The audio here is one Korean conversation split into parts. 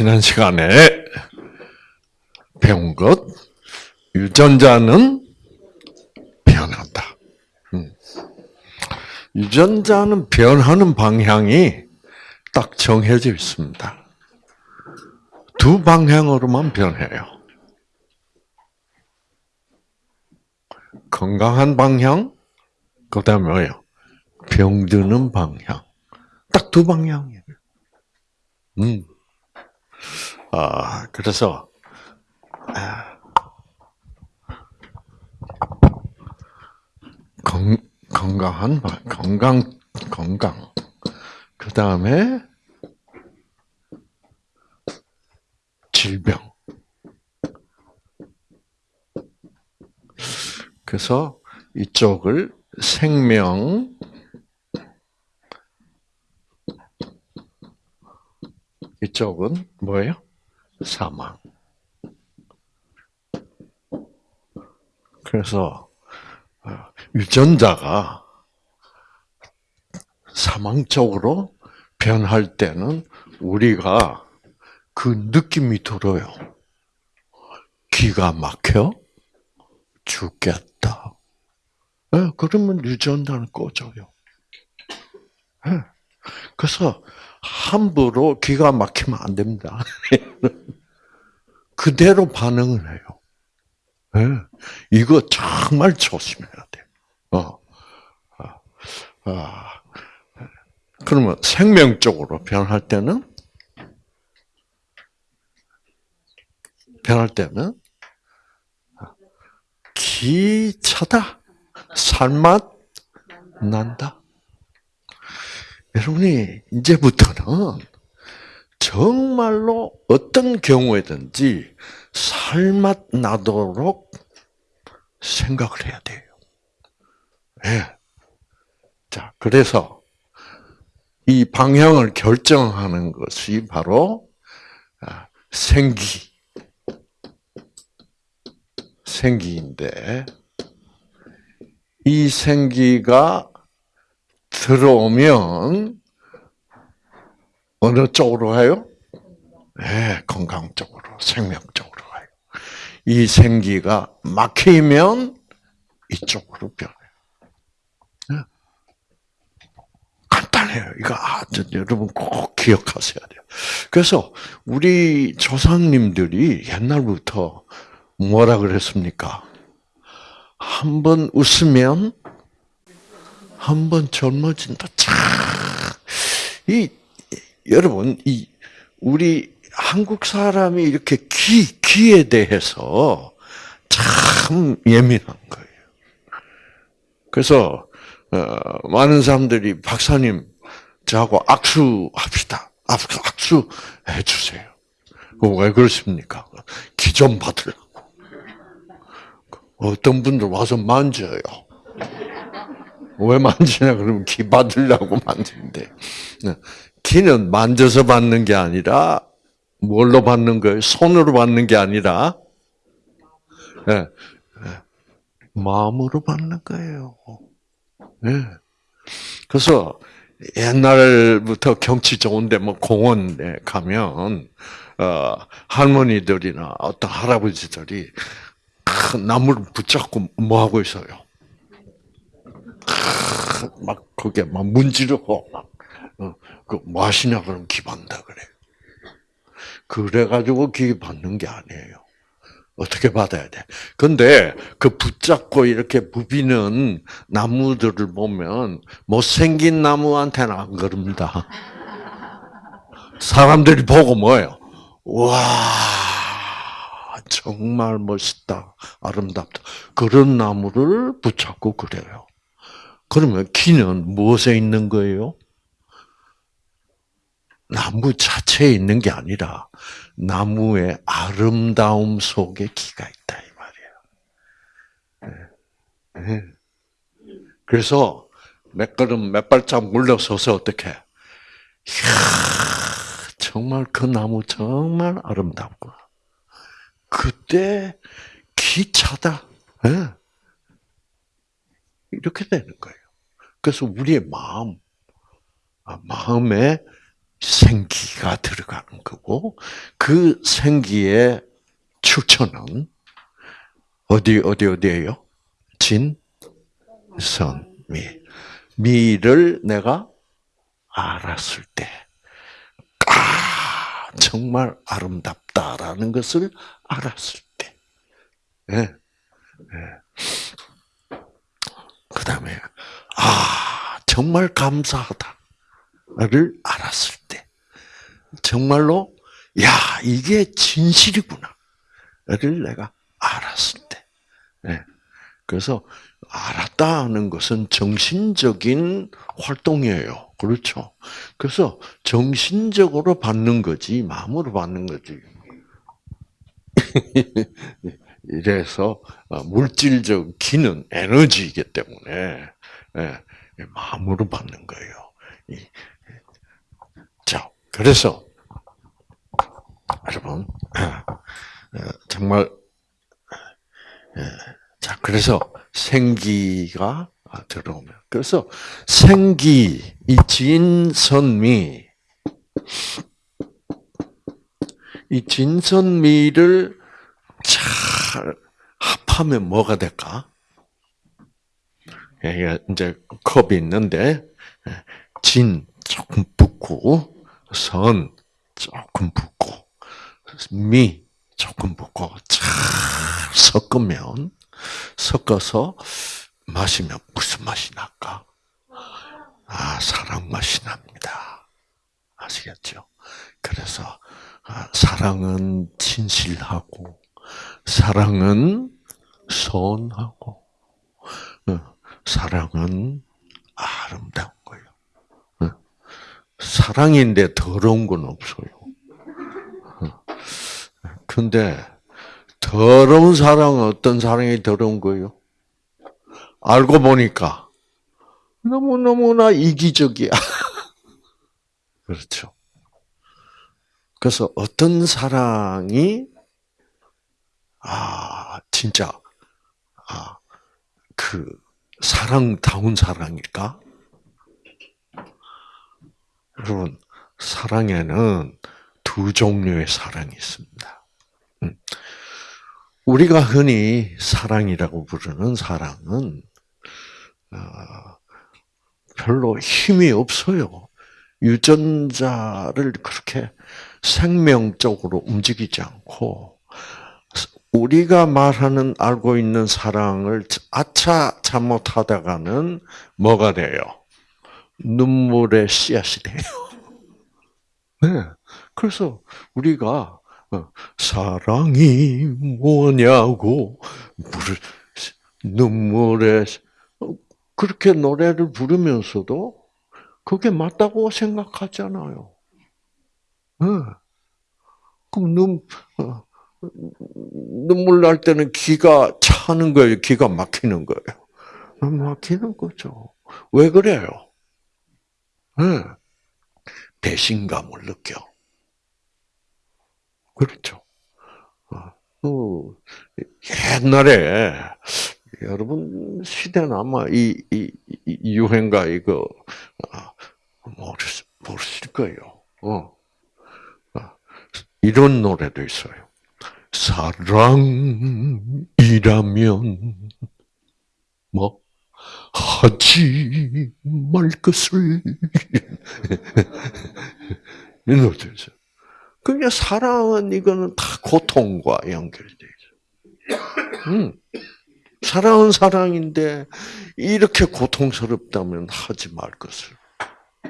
지난 시간에 배운 것, 유전자는 변한다. 음. 유전자는 변하는 방향이 딱 정해져 있습니다. 두 방향으로만 변해요. 건강한 방향, 그 다음에 뭐예요? 병드는 방향. 딱 두 방향이에요. 음. 아, 그래서, 아, 건, 건강한, 건강, 건강. 그 다음에, 질병. 그래서 이쪽을 생명, 이쪽은 뭐예요? 사망. 그래서 어, 유전자가 사망 쪽으로 변할 때는 우리가 그 느낌이 들어요. 기가 막혀 죽겠다. 네, 그러면 유전자는 꺼져요. 네. 그래서 함부로 기가 막히면 안 됩니다. 그대로 반응을 해요. 네. 이거 정말 조심해야 돼. 어. 아, 아. 그러면 생명적으로 변할 때는 변할 때는 기차다. 살맛 난다. 여러분이 이제부터는 정말로 어떤 경우에든지 살맛 나도록 생각을 해야 돼요. 예. 네. 자, 그래서 이 방향을 결정하는 것이 바로 아, 생기, 생기인데 이 생기가 들어오면 어느 쪽으로 가요? 네, 건강 쪽으로, 생명 쪽으로 가요. 이 생기가 막히면 이쪽으로 변해요. 네. 간단해요. 이거 아, 여러분 꼭 기억하셔야 돼요. 그래서 우리 조상님들이 옛날부터 뭐라 그랬습니까? 한번 웃으면 한 번 젊어진다. 참, 이, 여러분, 이, 우리 한국 사람이 이렇게 기, 기에 대해서 참 예민한 거예요. 그래서, 어, 많은 사람들이 박사님, 저하고 악수합시다. 악수 해주세요. 왜 그렇습니까? 기 좀 받으려고. 어떤 분들 와서 만져요. 왜 만지냐 그러면 기 받으려고 만지는데 기는 만져서 받는 게 아니라 뭘로 받는 거예요? 손으로 받는 게 아니라 네. 마음으로 받는 거예요. 네. 그래서 옛날부터 경치 좋은데 뭐 공원에 가면 어, 할머니들이나 어떤 할아버지들이 큰 나무를 붙잡고 뭐 하고 있어요? 막 그게 막 문지르고 막그 뭐 하시냐 그러면 기반다 그래. 그래 가지고 기 받는 게 아니에요. 어떻게 받아야 돼? 근데 그 붙잡고 이렇게 부비는 나무들을 보면 못생긴 나무한테는 안 그럽니다. 사람들이 보고 뭐예요? 와, 정말 멋있다. 아름답다. 그런 나무를 붙잡고 그래요. 그러면 기는 무엇에 있는 거예요? 나무 자체에 있는 게 아니라 나무의 아름다움 속에 기가 있다 이 말이에요. 네. 네. 그래서 몇 걸음 몇 발짝 물러서서 어떻게? 이야, 정말 그 나무 정말 아름답고 그때 기차다. 네. 이렇게 되는 거예요. 그래서 우리의 마음, 아, 마음에 생기가 들어가는 거고 그 생기의 출처는 어디 어디 어디예요? 진, 선, 미. 미를 내가 알았을 때, 아 정말 아름답다라는 것을 알았을 때, 예, 예. 그 다음에 아 정말 감사하다. 를 알았을 때, 정말로, 야, 이게 진실이구나. 를 내가 알았을 때. 네. 그래서, 알았다는 것은 정신적인 활동이에요. 그렇죠. 그래서 정신적으로 받는 거지, 마음으로 받는 거지. 이래서 어, 물질적 기능, 에너지이기 때문에 예, 마음으로 받는 거예요. 자, 그래서 여러분 어, 정말 예, 자 그래서 생기가 들어오면 그래서 생기 이 진선미 이 진선미를 잘 합하면 뭐가 될까? 이제 컵이 있는데 진 조금 붓고 선 조금 붓고 미 조금 붓고 잘 섞으면 섞어서 마시면 무슨 맛이 날까? 아 사랑 맛이 납니다. 아시겠죠? 그래서 아, 사랑은 진실하고 사랑은 선하고 어, 사랑은 아름다운 거예요. 사랑인데 더러운 건 없어요. 근데 더러운 사랑은 어떤 사랑이 더러운 거예요? 알고 보니까 너무너무나 이기적이야. 그렇죠. 그래서 어떤 사랑이 아 진짜 아그 사랑다운 사랑일까? 여러분, 사랑에는 두 종류의 사랑이 있습니다. 음. 우리가 흔히 사랑이라고 부르는 사랑은 어, 별로 힘이 없어요. 유전자를 그렇게 생명적으로 움직이지 않고 우리가 말하는 알고 있는 사랑을 아차 잘못하다가는 뭐가 돼요? 눈물의 씨앗이 돼요. 네. 그래서 우리가 어, 사랑이 뭐냐고 눈물에 어, 그렇게 노래를 부르면서도 그게 맞다고 생각하잖아요. 네. 그럼 눈 어, 눈물 날 때는 기가 차는 거예요. 기가 막히는 거예요. 막히는 거죠. 왜 그래요? 네. 배신감을 느껴. 그렇죠. 어, 옛날에 여러분 시대는 아마 이, 이, 이 유행가 이거 아, 모르실, 모르실 거예요. 어. 아, 이런 노래도 있어요. 사랑이라면 뭐 하지 말 것을 이 노래죠. 그게 사랑은 이거는 다 고통과 연결돼 있어. 음. 사랑은 사랑인데 이렇게 고통스럽다면 하지 말 것을.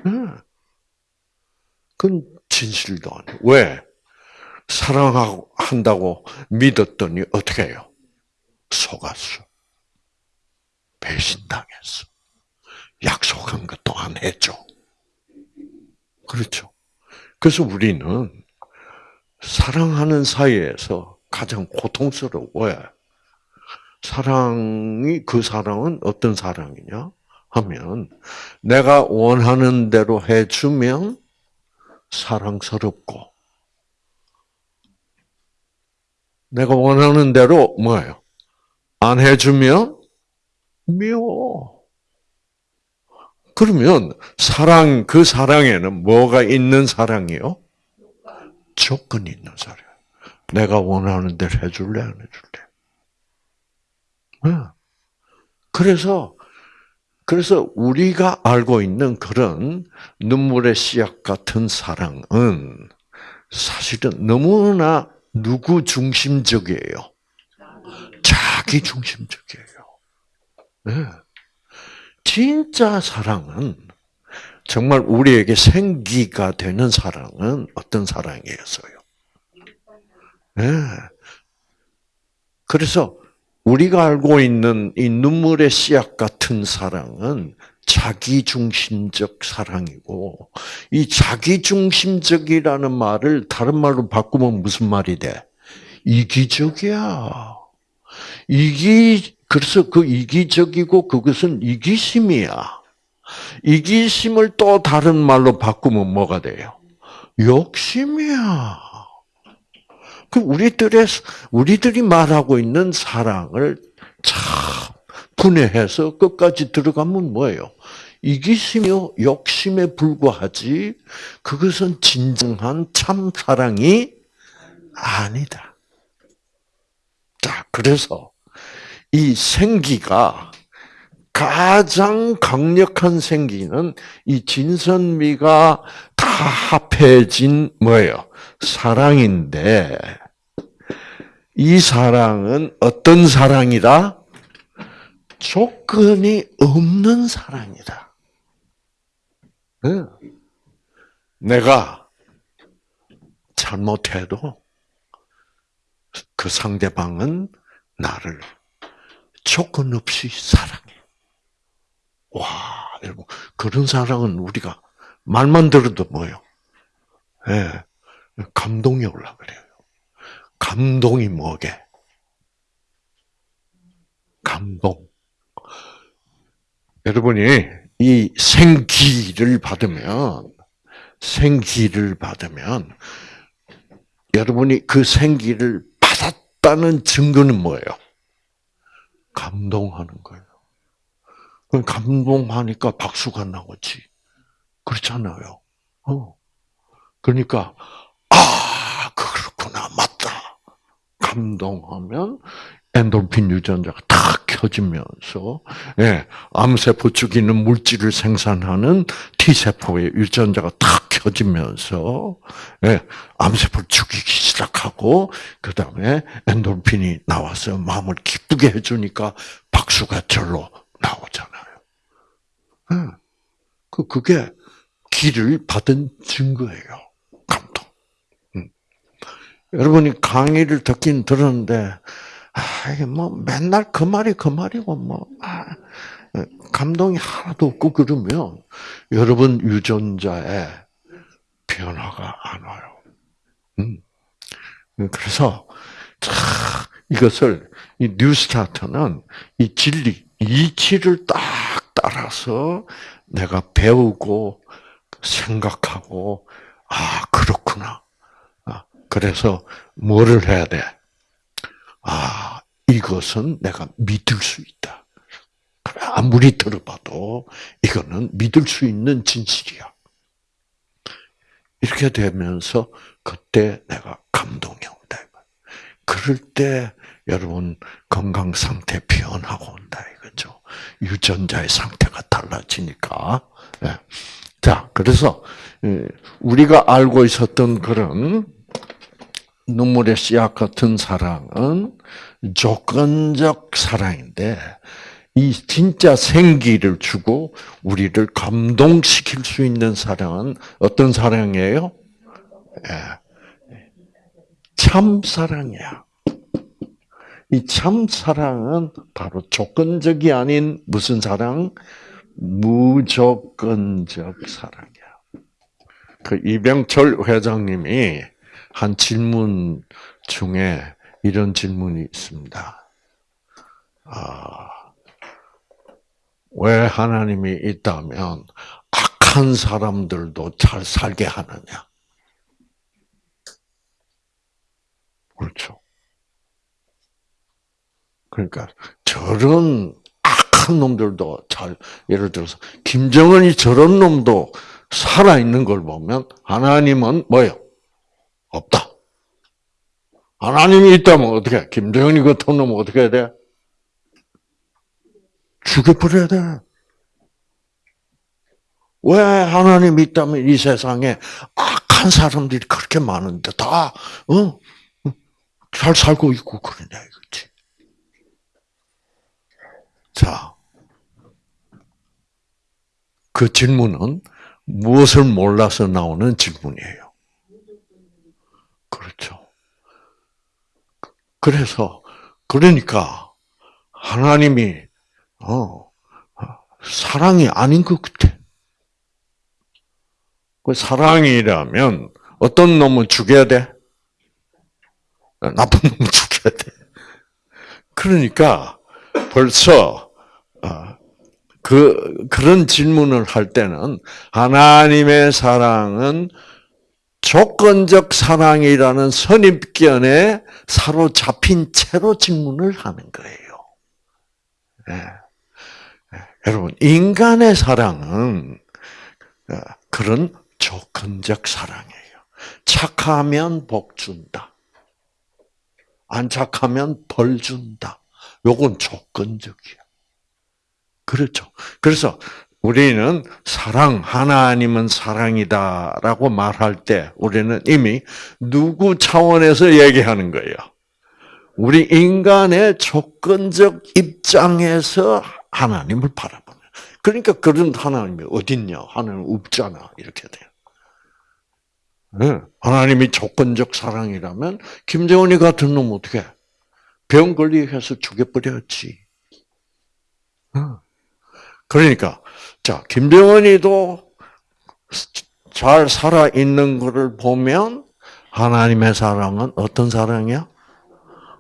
음. 그건 진실도 아니에요. 왜? 사랑한다고 믿었더니 어떻게 해요? 속았어. 배신당했어. 약속한 것도 안 했죠. 그렇죠. 그래서 우리는 사랑하는 사이에서 가장 고통스러워요. 사랑이, 그 사랑은 어떤 사랑이냐? 하면, 내가 원하는 대로 해주면 사랑스럽고, 내가 원하는 대로 뭐예요? 안 해주면 미워. 그러면 사랑 그 사랑에는 뭐가 있는 사랑이요? 조건이 있는 사랑. 내가 원하는 대로 해줄래 안 해줄래? 네. 그래서 그래서 우리가 알고 있는 그런 눈물의 씨앗 같은 사랑은 사실은 너무나 누구 중심적이에요. 자기 중심적이에요. 네. 진짜 사랑은 정말 우리에게 생기가 되는 사랑은 어떤 사랑이었어요? 네. 그래서 우리가 알고 있는 이 눈물의 씨앗 같은 사랑은 자기 중심적 사랑이고 이 자기 중심적이라는 말을 다른 말로 바꾸면 무슨 말이 돼? 이기적이야. 이기 그래서 그 이기적이고 그것은 이기심이야. 이기심을 또 다른 말로 바꾸면 뭐가 돼요? 욕심이야. 그 우리들의 우리들이 말하고 있는 사랑을 참 분해해서 끝까지 들어가면 뭐예요? 이기심이요 욕심에 불과하지 그것은 진정한 참 사랑이 아니다. 자, 그래서 이 생기가 가장 강력한 생기는 이 진선미가 다 합해진 뭐예요? 사랑인데 이 사랑은 어떤 사랑이다? 조건이 없는 사랑이다. 내가 잘못해도 그 상대방은 나를 조건 없이 사랑해. 와, 여러분, 그런 사랑은 우리가 말만 들어도 뭐요? 예, 감동이 올라 그래요. 감동이 뭐게? 감동. 여러분이 이 생기를 받으면, 생기를 받으면, 여러분이 그 생기를 받았다는 증거는 뭐예요? 감동하는 거예요. 감동하니까 박수가 나오지. 그렇잖아요. 어. 그러니까, 아, 그렇구나. 맞다. 감동하면 엔돌핀 유전자가 탁 켜지면서, 예, 암세포 죽이는 물질을 생산하는 T세포의 유전자가 탁 켜지면서, 예, 암세포를 죽이기 시작하고, 그 다음에 엔돌핀이 나와서 마음을 기쁘게 해주니까 박수가 절로 나오잖아요. 예. 그, 그게 기를 받은 증거예요. 감동. 음. 여러분이 강의를 듣긴 들었는데, 아, 뭐 맨날 그 말이 그 말이고 뭐 아, 감동이 하나도 없고 그러면 여러분 유전자에 변화가 안 와요. 음. 그래서 참 이것을 이 뉴스타트는 이 진리 이치를 딱 따라서 내가 배우고 생각하고 아 그렇구나. 아, 그래서 뭐를 해야 돼? 아, 이것은 내가 믿을 수 있다. 아무리 들어봐도 이거는 믿을 수 있는 진실이야. 이렇게 되면서 그때 내가 감동이 온다. 그럴 때 여러분 건강 상태 변하고 온다 이거죠. 유전자의 상태가 달라지니까. 네. 자, 그래서 예, 우리가 알고 있었던 그런 눈물의 씨앗 같은 사랑은 조건적 사랑인데 이 진짜 생기를 주고 우리를 감동시킬 수 있는 사랑은 어떤 사랑이에요? 예. 참 사랑이야. 이 참 사랑은 바로 조건적이 아닌 무슨 사랑? 무조건적 사랑이야. 그 이병철 회장님이 한 질문 중에 이런 질문이 있습니다. 아, 왜 하나님이 있다면 악한 사람들도 잘 살게 하느냐? 그렇죠. 그러니까 저런 악한 놈들도 잘 예를 들어서 김정은이 저런 놈도 살아 있는 걸 보면 하나님은 뭐요? 없다. 하나님이 있다면 어떻게? 김정은이 같은 놈은 어떻게 해야 돼? 죽여버려야 돼. 왜 하나님이 있다면 이 세상에 악한 사람들이 그렇게 많은데 다, 어? 잘 살고 있고 그러냐, 이거지. 자. 그 질문은 무엇을 몰라서 나오는 질문이에요. 그렇죠. 그래서, 그러니까, 하나님이, 어, 사랑이 아닌 것 같아. 그 사랑이라면 어떤 놈은 죽여야 돼? 나쁜 놈은 죽여야 돼. 그러니까 벌써 어, 그 그런 질문을 할 때는 하나님의 사랑은 조건적 사랑이라는 선입견에 사로잡힌 채로 질문을 하는 거예요. 네. 네. 여러분 인간의 사랑은 어, 그런 조건적 사랑이에요. 착하면 복 준다. 안 착하면 벌 준다. 요건 조건적이야. 그렇죠. 그래서 우리는 사랑, 하나님은 사랑이다 라고 말할 때 우리는 이미 누구 차원에서 얘기하는 거예요. 우리 인간의 조건적 입장에서 하나님을 바라보는. 그러니까 그런 하나님이 어딨냐? 하나님 없잖아. 이렇게 돼요. 네. 하나님이 조건적 사랑이라면 김정은이 같은 놈 어떻게 병 걸리게 해서 죽여버렸지. 그러니까 자 김정은이도 잘 살아 있는 것을 보면 하나님의 사랑은 어떤 사랑이야?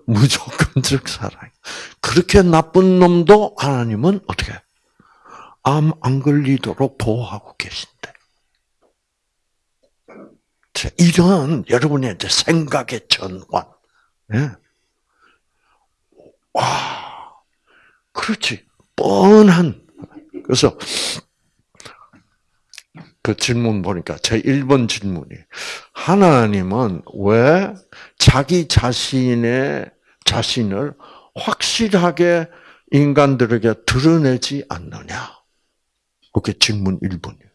무조건적 사랑. 그렇게 나쁜 놈도 하나님은 어떻게 암 안 걸리도록 보호하고 계신대. 이런 여러분의 생각의 전환. 예. 와, 그렇지. 뻔한. 그래서 그 질문 보니까 제 1번 질문이 하나님은 왜 자기 자신의 자신을 확실하게 인간들에게 드러내지 않느냐? 그게 질문 1번이에요.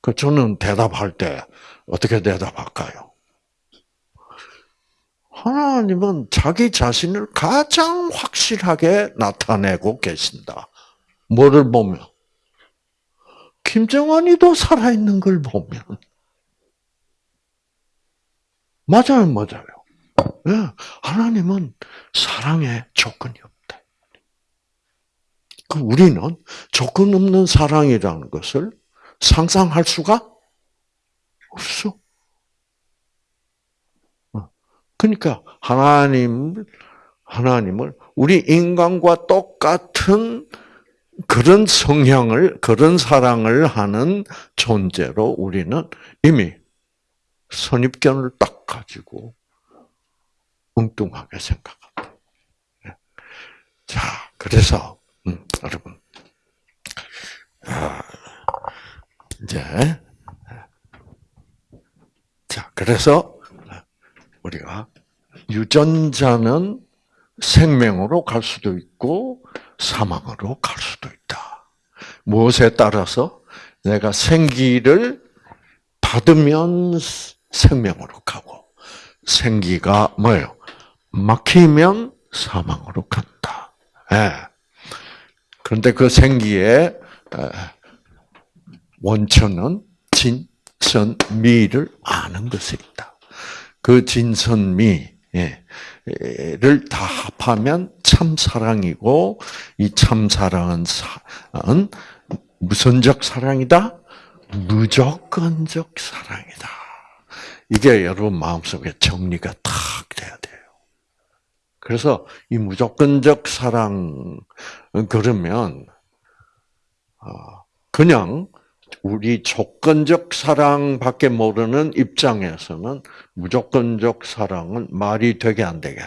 그 저는 대답할 때 어떻게 대답할까요? 하나님은 자기 자신을 가장 확실하게 나타내고 계신다. 뭐를 보면? 김정환이도 살아있는 걸 보면. 맞아요, 맞아요. 네, 하나님은 사랑에 조건이 없다. 그 우리는 조건 없는 사랑이라는 것을 상상할 수가 없어. 어. 그러니까 하나님 하나님을 우리 인간과 똑같은 그런 성향을 그런 사랑을 하는 존재로 우리는 이미 선입견을 딱 가지고 엉뚱하게 생각한다. 예. 자, 그래서 음, 여러분 아, 이제 자 그래서 우리가 유전자는 생명으로 갈 수도 있고 사망으로 갈 수도 있다. 무엇에 따라서 내가 생기를 받으면 생명으로 가고 생기가 뭐예요? 막히면 사망으로 간다. 예. 그런데 그 생기에 원천은 진 선 미를 아는 것에 있다. 그 진선미 를 다 합하면 참사랑이고 이 참사랑은 무선적 사랑이다? 무조건적 사랑이다. 이게 여러분 마음속에 정리가 탁 돼야 돼요. 그래서 이 무조건적 사랑 그러면 어, 그냥 우리 조건적 사랑밖에 모르는 입장에서는 무조건적 사랑은 말이 되게 안 되게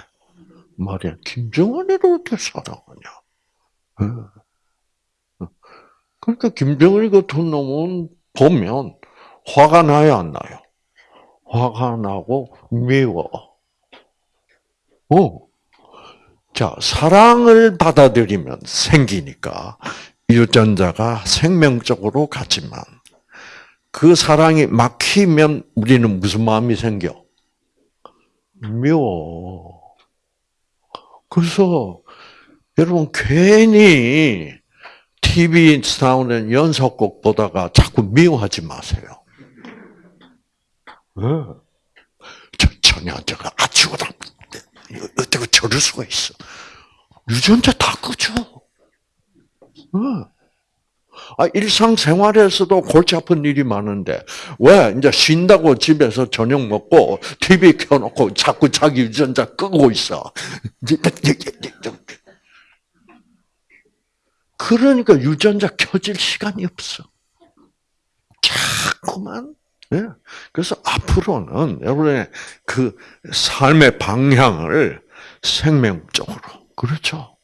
말이야. 김정은이를 어떻게 사랑하냐? 그러니까 김정은이 같은 놈은 보면 화가 나요, 안 나요? 화가 나고 미워. 어. 자, 사랑을 받아들이면 생기니까 유전자가 생명적으로 같지만 그 사랑이 막히면 우리는 무슨 마음이 생겨? 미워. 그래서 여러분 괜히 TV 나오는 연속곡 보다가 자꾸 미워하지 마세요. 전혀저가 아치고 다 어떻게 저럴 수가 있어? 유전자 다 끄죠. 네. 아, 일상생활에서도 골치 아픈 일이 많은데, 왜? 이제 쉰다고 집에서 저녁 먹고, TV 켜놓고 자꾸 자기 유전자 끄고 있어. 그러니까 유전자 켜질 시간이 없어. 자꾸만. 네. 그래서 앞으로는 여러분의 그 삶의 방향을 생명적으로, 그렇죠?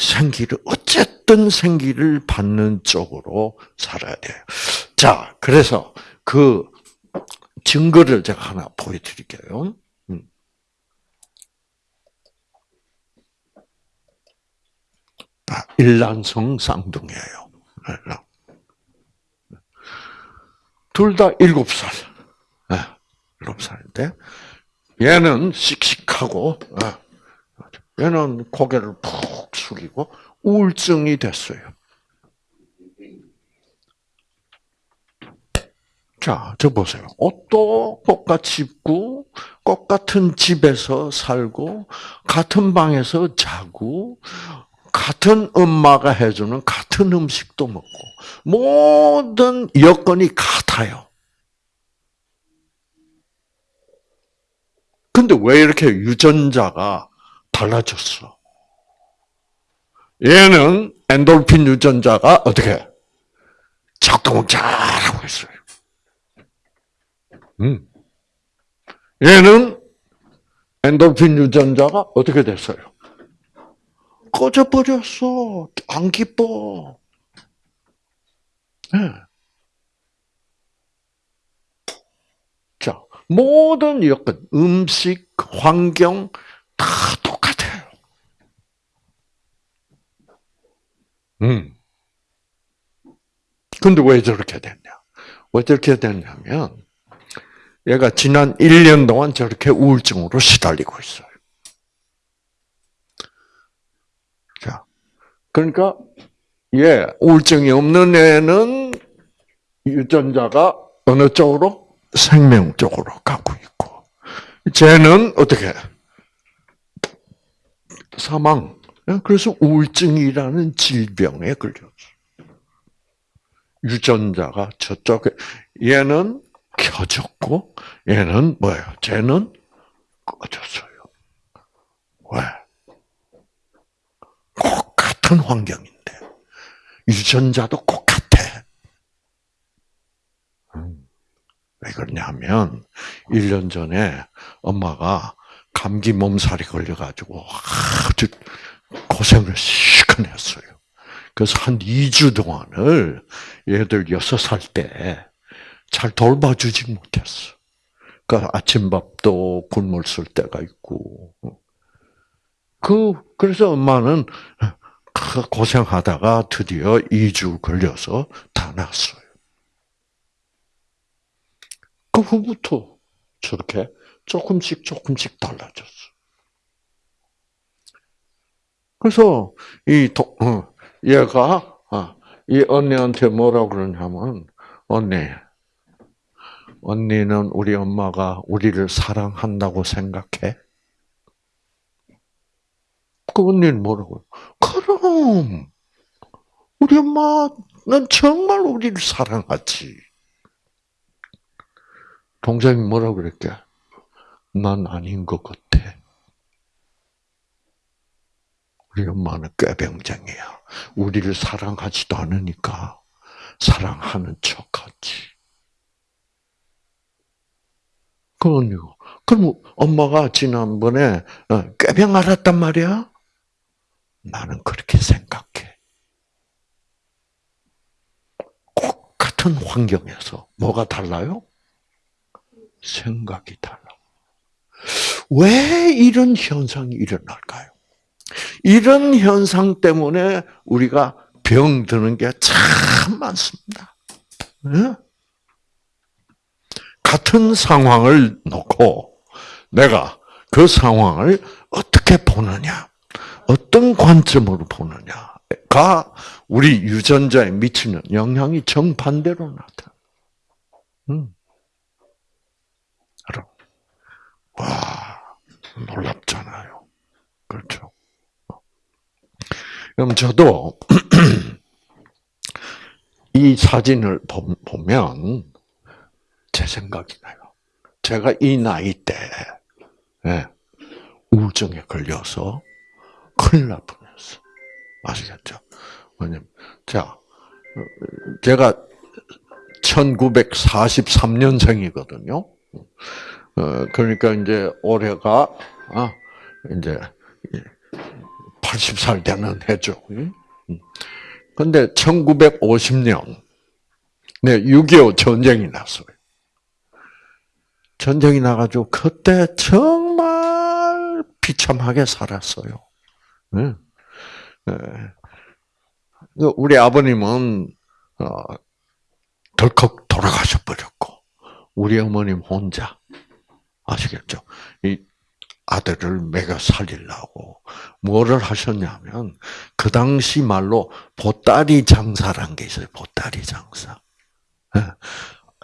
생기를, 어쨌든 생기를 받는 쪽으로 살아야 돼요. 자, 그래서 그 증거를 제가 하나 보여드릴게요. 음. 아, 일란성 쌍둥이에요. 둘 다 일곱 살. 네, 일곱 살인데, 얘는 씩씩하고, 네. 얘는 고개를 푹 숙이고, 우울증이 됐어요. 자, 저 보세요. 옷도 똑같이 입고, 똑같은 집에서 살고, 같은 방에서 자고, 같은 엄마가 해주는 같은 음식도 먹고 모든 여건이 같아요. 근데 왜 이렇게 유전자가 달라졌어? 얘는 엔돌핀 유전자가 어떻게 작동을 잘하고 있어요. 음. 얘는 엔돌핀 유전자가 어떻게 됐어요? 꺼져버렸어. 안 기뻐. 네. 자, 모든 여건, 음식, 환경, 다 똑같아요. 음. 근데 왜 저렇게 됐냐? 왜 저렇게 됐냐면, 얘가 지난 1년 동안 저렇게 우울증으로 시달리고 있어요. 그러니까 예, 우울증이 없는 애는 유전자가 어느 쪽으로 생명 쪽으로 가고 있고, 쟤는 어떻게 사망. 그래서 우울증이라는 질병에 걸렸어. 유전자가 저쪽에 얘는 켜졌고 얘는 뭐예요? 쟤는 꺼졌어요. 왜? 같은 환경인데 유전자도 똑같아. 음. 왜 그러냐면 1년 전에 엄마가 감기 몸살이 걸려가지고 아주 고생을 시큰 했어요. 그래서 한 2주 동안을 얘들 6살 때 잘 돌봐주지 못했어. 그러니까 아침밥도 굶을 쓸 때가 있고. 그, 그래서 엄마는 고생하다가 드디어 2주 걸려서 다 났어요. 그 후부터 저렇게 조금씩 조금씩 달라졌어. 그래서 이 도, 어, 얘가 어, 이 언니한테 뭐라 그러냐면 언니, 언니는 우리 엄마가 우리를 사랑한다고 생각해? 그 언니는 뭐라고요? 그럼 우리 엄마는 정말 우리를 사랑하지. 동생이 뭐라 그랬게? 난 아닌 것 같아. 우리 엄마는 꾀병쟁이야. 우리를 사랑하지도 않으니까 사랑하는 척하지. 그러니까. 그럼 엄마가 지난번에 어, 꾀병 알았단 말이야? 나는 그렇게 생각해. 꼭 같은 환경에서 뭐가 달라요? 생각이 달라. 왜 이런 현상이 일어날까요? 이런 현상 때문에 우리가 병 드는 게 참 많습니다. 같은 상황을 놓고 내가 그 상황을 어떻게 보느냐, 어떤 관점으로 보느냐가 우리 유전자에 미치는 영향이 정반대로 나타. 음. 와 놀랍잖아요. 그렇죠. 그럼 저도 이 사진을 보면 제 생각이 나요. 제가 이 나이 때 예, 우울증에 걸려서 큰일 날 뻔했어. 아시겠죠? 왜냐면 자 제가 1943년생이거든요. 어, 그러니까 이제 올해가 아, 이제 80살 되는 해죠. 근데 1950년 네, 6.25 전쟁이 났어요. 전쟁이 나가지고 그때 정말 비참하게 살았어요. 네. 네. 우리 아버님은 어, 덜컥 돌아가셔 버렸고 우리 어머님 혼자 아시겠죠? 이 아들을 매겨 살리려고 뭐를 하셨냐면 그 당시 말로 보따리 장사란 게 있어요. 보따리 장사. 예.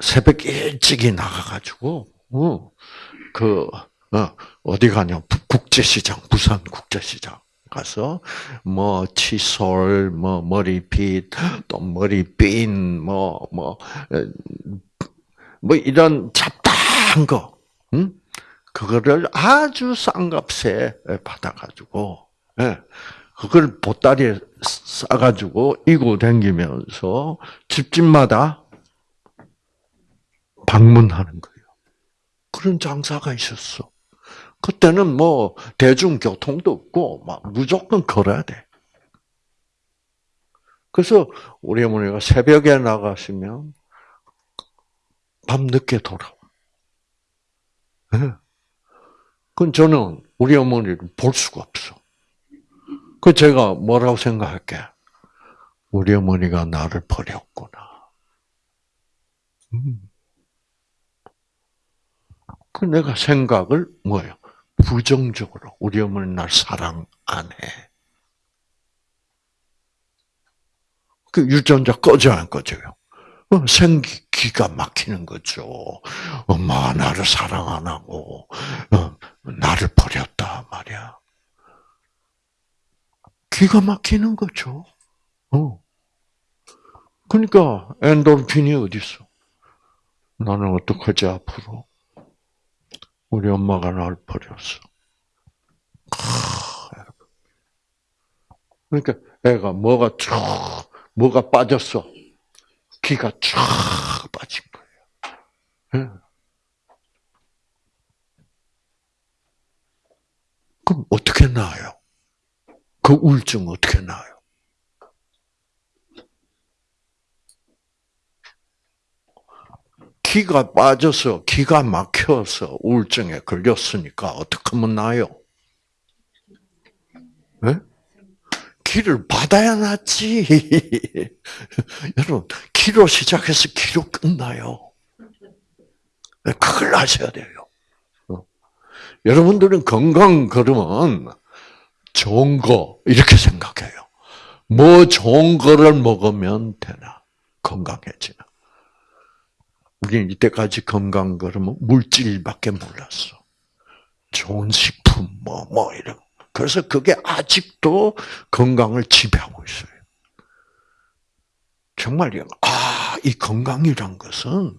새벽 일찍이 나가가지고 어, 그 어, 어디 가냐 국제시장 부산 국제시장 가서 뭐 칫솔 뭐 머리빗 또 머리핀 뭐뭐뭐 뭐, 뭐 이런 잡다한 거 응? 그거를 아주 싼 값에 받아가지고 예, 그걸 보따리에 싸가지고 이고 댕기면서 집집마다 방문하는 거예요. 그런 장사가 있었어. 그때는 뭐 대중교통도 없고 막 무조건 걸어야 돼. 그래서 우리 어머니가 새벽에 나가시면 밤 늦게 돌아와. 네. 그건 저는 우리 어머니를 볼 수가 없어. 그 제가 뭐라고 생각할게? 우리 어머니가 나를 버렸구나. 음. 그 내가 생각을 뭐예요? 부정적으로 우리 어머니 날 사랑 안 해. 그 유전자 꺼져 안 꺼져요? 어, 생기 기가 막히는 거죠. 엄마가 나를 사랑 안 하고 어, 나를 버렸다 말이야. 기가 막히는 거죠. 어. 그러니까 엔돌핀이 어디 있어? 나는 어떡하지 앞으로? 우리 엄마가 날 버렸어. 그러니까 애가 뭐가 쭉 뭐가 빠졌어. 기가 쫙 빠진 거예요. 네. 그럼 어떻게 나아요? 그 우울증 어떻게 나아요? 기가 빠져서 기가 막혀서 우울증에 걸렸으니까 어떻게 하면 나요? 네? 기를 받아야 낫지. 여러분, 기로 시작해서 기로 끝나요. 네, 그걸 아셔야 돼요. 어. 여러분들은 건강 그러면 좋은 거 이렇게 생각해요. 뭐 좋은 거를 먹으면 되나 건강해지나. 우리는 이때까지 건강 그러면 물질밖에 몰랐어. 좋은 식품 뭐뭐 뭐 이런. 그래서 그게 아직도 건강을 지배하고 있어요. 정말 아, 이 건강이란 것은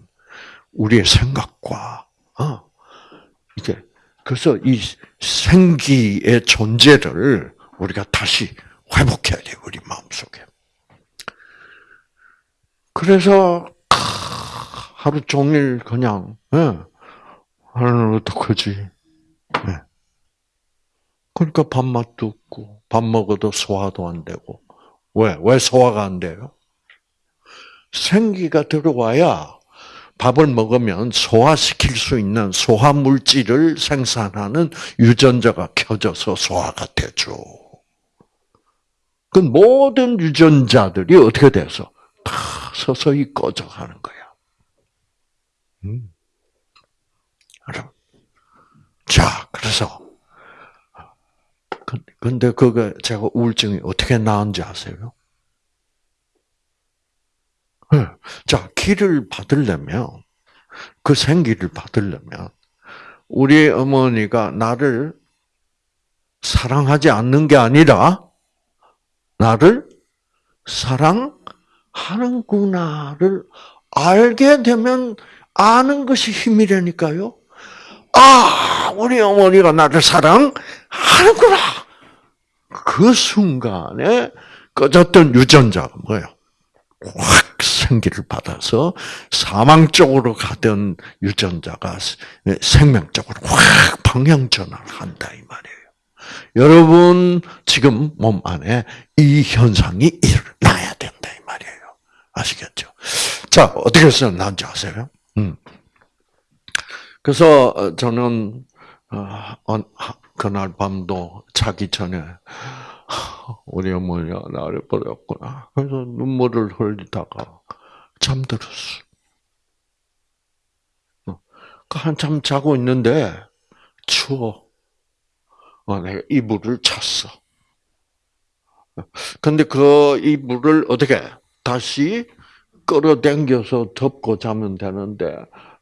우리의 생각과 어, 이게 그래서 이 생기의 존재를 우리가 다시 회복해야 돼요, 우리 마음속에. 그래서 하루 종일 그냥 예, 하나는 어떡하지? 네. 그러니까 밥맛도 없고, 밥 먹어도 소화도 안 되고. 왜? 왜 소화가 안 돼요? 생기가 들어와야 밥을 먹으면 소화시킬 수 있는 소화 물질을 생산하는 유전자가 켜져서 소화가 되죠. 그 모든 유전자들이 어떻게 돼서 다 서서히 꺼져가는 거야. 음. 자, 그래서 근데 그거 제가 우울증이 어떻게 나은지 아세요? 네. 자, 기를 받으려면, 그 생기를 받으려면, 우리 어머니가 나를 사랑하지 않는 게 아니라, 나를 사랑하는구나를 알게 되면 아는 것이 힘이라니까요. 아, 우리 어머니가 나를 사랑하는구나. 그 순간에 꺼졌던 유전자가 뭐예요? 확 생기를 받아서 사망 쪽으로 가던 유전자가 생명 쪽으로 확 방향 전환을 한다 이 말이에요. 여러분 지금 몸 안에 이 현상이 일어나야 된다 이 말이에요. 아시겠죠? 자 어떻게 해서 난지 아세요? 음. 그래서 저는 어, 그날 밤도 자기 전에 우리 어머니가 나를 버렸구나. 그래서 눈물을 흘리다가 잠들었어. 어, 그 한참 자고 있는데 추워. 어, 내가 이불을 찼어. 근데 그 이불을 어떻게 다시 끌어당겨서 덮고 자면 되는데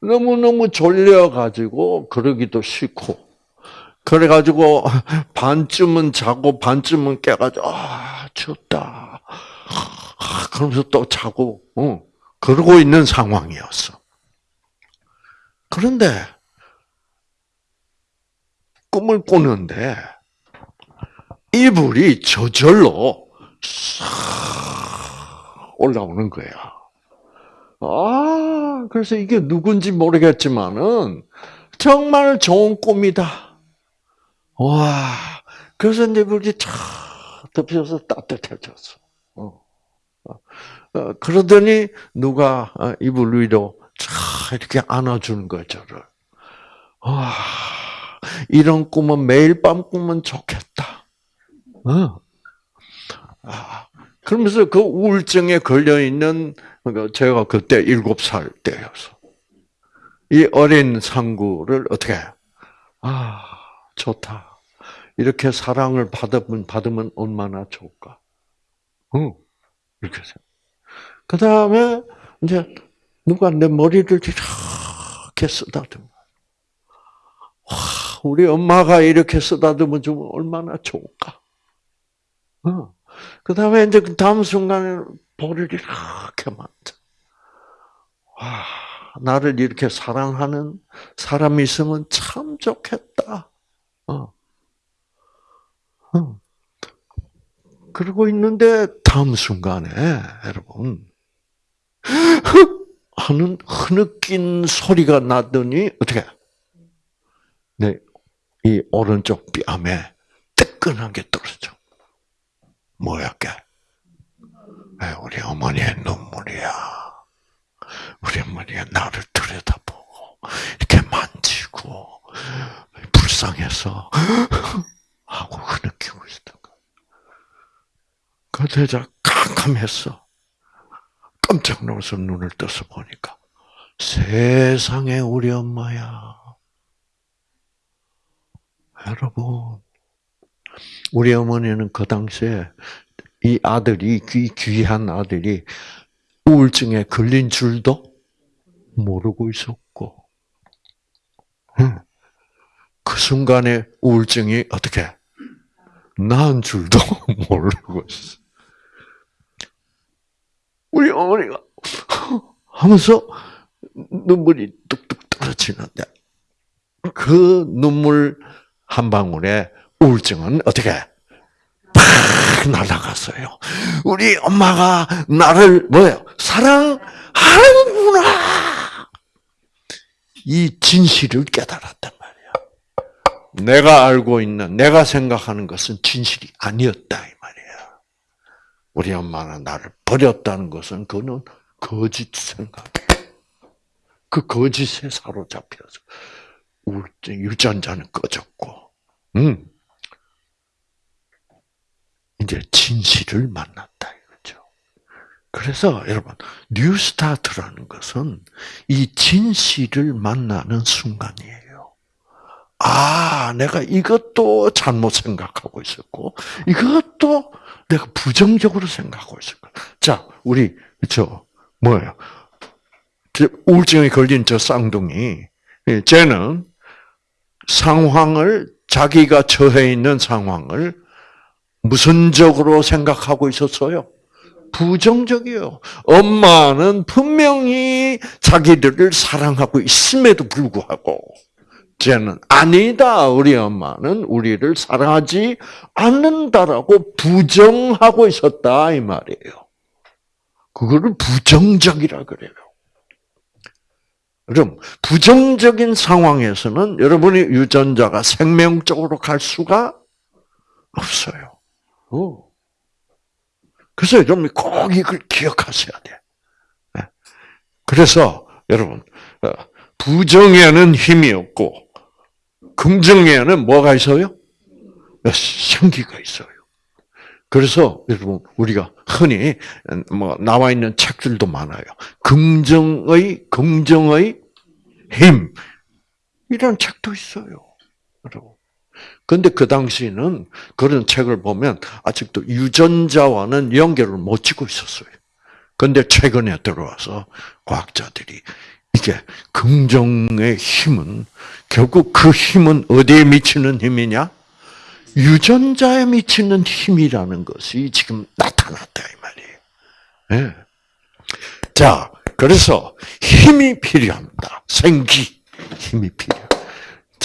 너무너무 졸려가지고 그러기도 싫고 그래가지고 반쯤은 자고 반쯤은 깨가지고 아 춥다. 그러면서 또 자고 어, 그러고 있는 상황이었어. 그런데 꿈을 꾸는데 이불이 저절로 올라오는 거야. 아, 그래서 이게 누군지 모르겠지만은 정말 좋은 꿈이다. 와, 그래서 내 불이 촥 덮여서 따뜻해졌어. 어. 어, 그러더니 누가 어, 이불 위로 촥 이렇게 안아주는 거 저를. 와, 이런 꿈은 매일 밤 꾸면 좋겠다. 어. 아, 그러면서 그 우울증에 걸려 있는 그 제가 그때 일곱 살 때였어. 이 어린 상구를 어떻게 아 좋다. 이렇게 사랑을 받으면, 받으면 얼마나 좋을까. 응. 이렇게 생각. 그 다음에, 이제, 누가 내 머리를 이렇게 쓰다듬어. 와, 우리 엄마가 이렇게 쓰다듬어 주면 얼마나 좋을까. 어. 그 다음에 이제 그 다음 순간에 볼을 이렇게 만져. 와, 나를 이렇게 사랑하는 사람이 있으면 참 좋겠다. 어. 어. 그러고 있는데 다음 순간에 여러분 하는 흐느낀 소리가 나더니 어떻게? 네, 이 오른쪽 뺨에 뜨끈한 게 떨어져. 뭐야게? 네, 우리 어머니의 눈물이야. 우리 어머니가 나를 들여다보고 이렇게 만지고 불쌍해서 하고 흐느끼고 있었던 거야. 그 대자 캄캄했어. 깜짝 놀라서 눈을 떠서 보니까 세상에 우리 엄마야. 여러분, 우리 어머니는 그 당시에 이 아들이 귀 귀한 아들이 우울증에 걸린 줄도 모르고 있었고, 그 순간에 우울증이 어떻게 나은 줄도 모르고 있어. 우리 어머니가 하면서 눈물이 뚝뚝 떨어지는데 그 눈물 한 방울에 우울증은 어떻게 팍 날아갔어요. 우리 엄마가 나를 뭐예요? 사랑하는구나. 이 진실을 깨달았단 말이야. 내가 알고 있는, 내가 생각하는 것은 진실이 아니었다 이 말이야. 우리 엄마는 나를 버렸다는 것은 그는 거짓 생각. 그 거짓에 사로잡혀서 유전자는 꺼졌고, 음. 이제 진실을 만났다 이거죠. 그래서 여러분 뉴스타트라는 것은 이 진실을 만나는 순간이에요. 아, 내가 이것도 잘못 생각하고 있었고, 이것도 내가 부정적으로 생각하고 있었고. 자, 우리 저 뭐예요? 우울증에 걸린 저 쌍둥이, 쟤는 상황을 자기가 처해 있는 상황을 무슨 적으로 생각하고 있었어요? 부정적이요. 엄마는 분명히 자기들을 사랑하고 있음에도 불구하고 쟤는 아니다. 우리 엄마는 우리를 사랑하지 않는다라고 부정하고 있었다 이 말이에요. 그거를 부정적이라 그래요. 그럼 부정적인 상황에서는 여러분의 유전자가 생명적으로 갈 수가 없어요. 그래서 여러분이 꼭 이걸 기억하셔야 돼. 네. 그래서 여러분 어, 부정에는 힘이 없고 긍정에는 뭐가 있어요? 생기가 있어요. 그래서 여러분 우리가 흔히 뭐 나와 있는 책들도 많아요. 긍정의 긍정의 힘 이런 책도 있어요. 여러분. 근데 그 당시에는 그런 책을 보면 아직도 유전자와는 연결을 못 짓고 있었어요. 근데 최근에 들어와서 과학자들이 이게 긍정의 힘은 결국 그 힘은 어디에 미치는 힘이냐? 유전자에 미치는 힘이라는 것이 지금 나타났다 이 말이에요. 네. 자, 그래서 힘이 필요합니다. 생기 힘이 필요.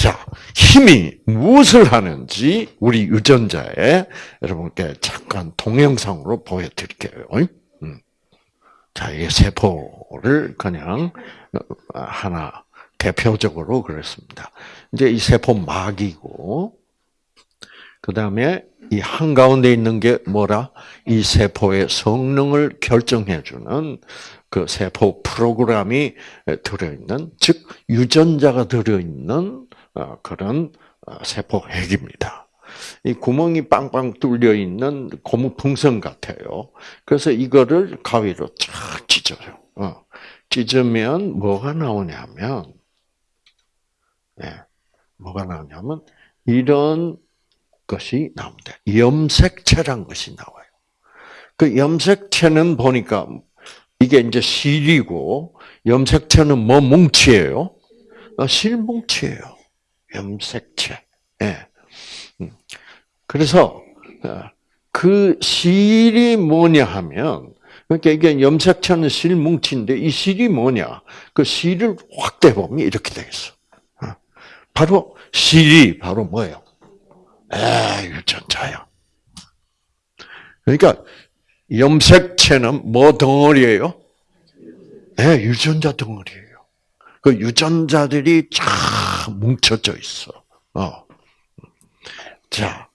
자, 힘이 무엇을 하는지 우리 유전자에 여러분께 잠깐 동영상으로 보여드릴게요. 음. 자, 이게 세포를 그냥 하나 대표적으로 그랬습니다. 이제 이 세포 막이고, 그 다음에 이 한가운데 있는 게 뭐라? 이 세포의 성능을 결정해주는 그 세포 프로그램이 들어있는, 즉, 유전자가 들어있는 어, 그런 어, 세포 핵입니다. 이 구멍이 빵빵 뚫려 있는 고무풍선 같아요. 그래서 이거를 가위로 쫙 찢어요. 어. 찢으면 뭐가 나오냐면, 네, 뭐가 나오냐면 이런 것이 나옵니다. 염색체란 것이 나와요. 그 염색체는 보니까 이게 이제 실이고 염색체는 뭐 뭉치예요? 실뭉치예요. 염색체. 예. 음. 그래서 어, 그 실이 뭐냐 하면 그러니까 이게 염색체는 실 뭉치인데 이 실이 뭐냐? 그 실을 확 대 보면 이렇게 되겠어. 어. 바로 실이 바로 뭐예요? 에 유전자야. 그러니까 염색체는 뭐 덩어리예요? 네, 유전자 덩어리예요. 그 유전자들이 쫙 뭉쳐져 있어. 어. 자,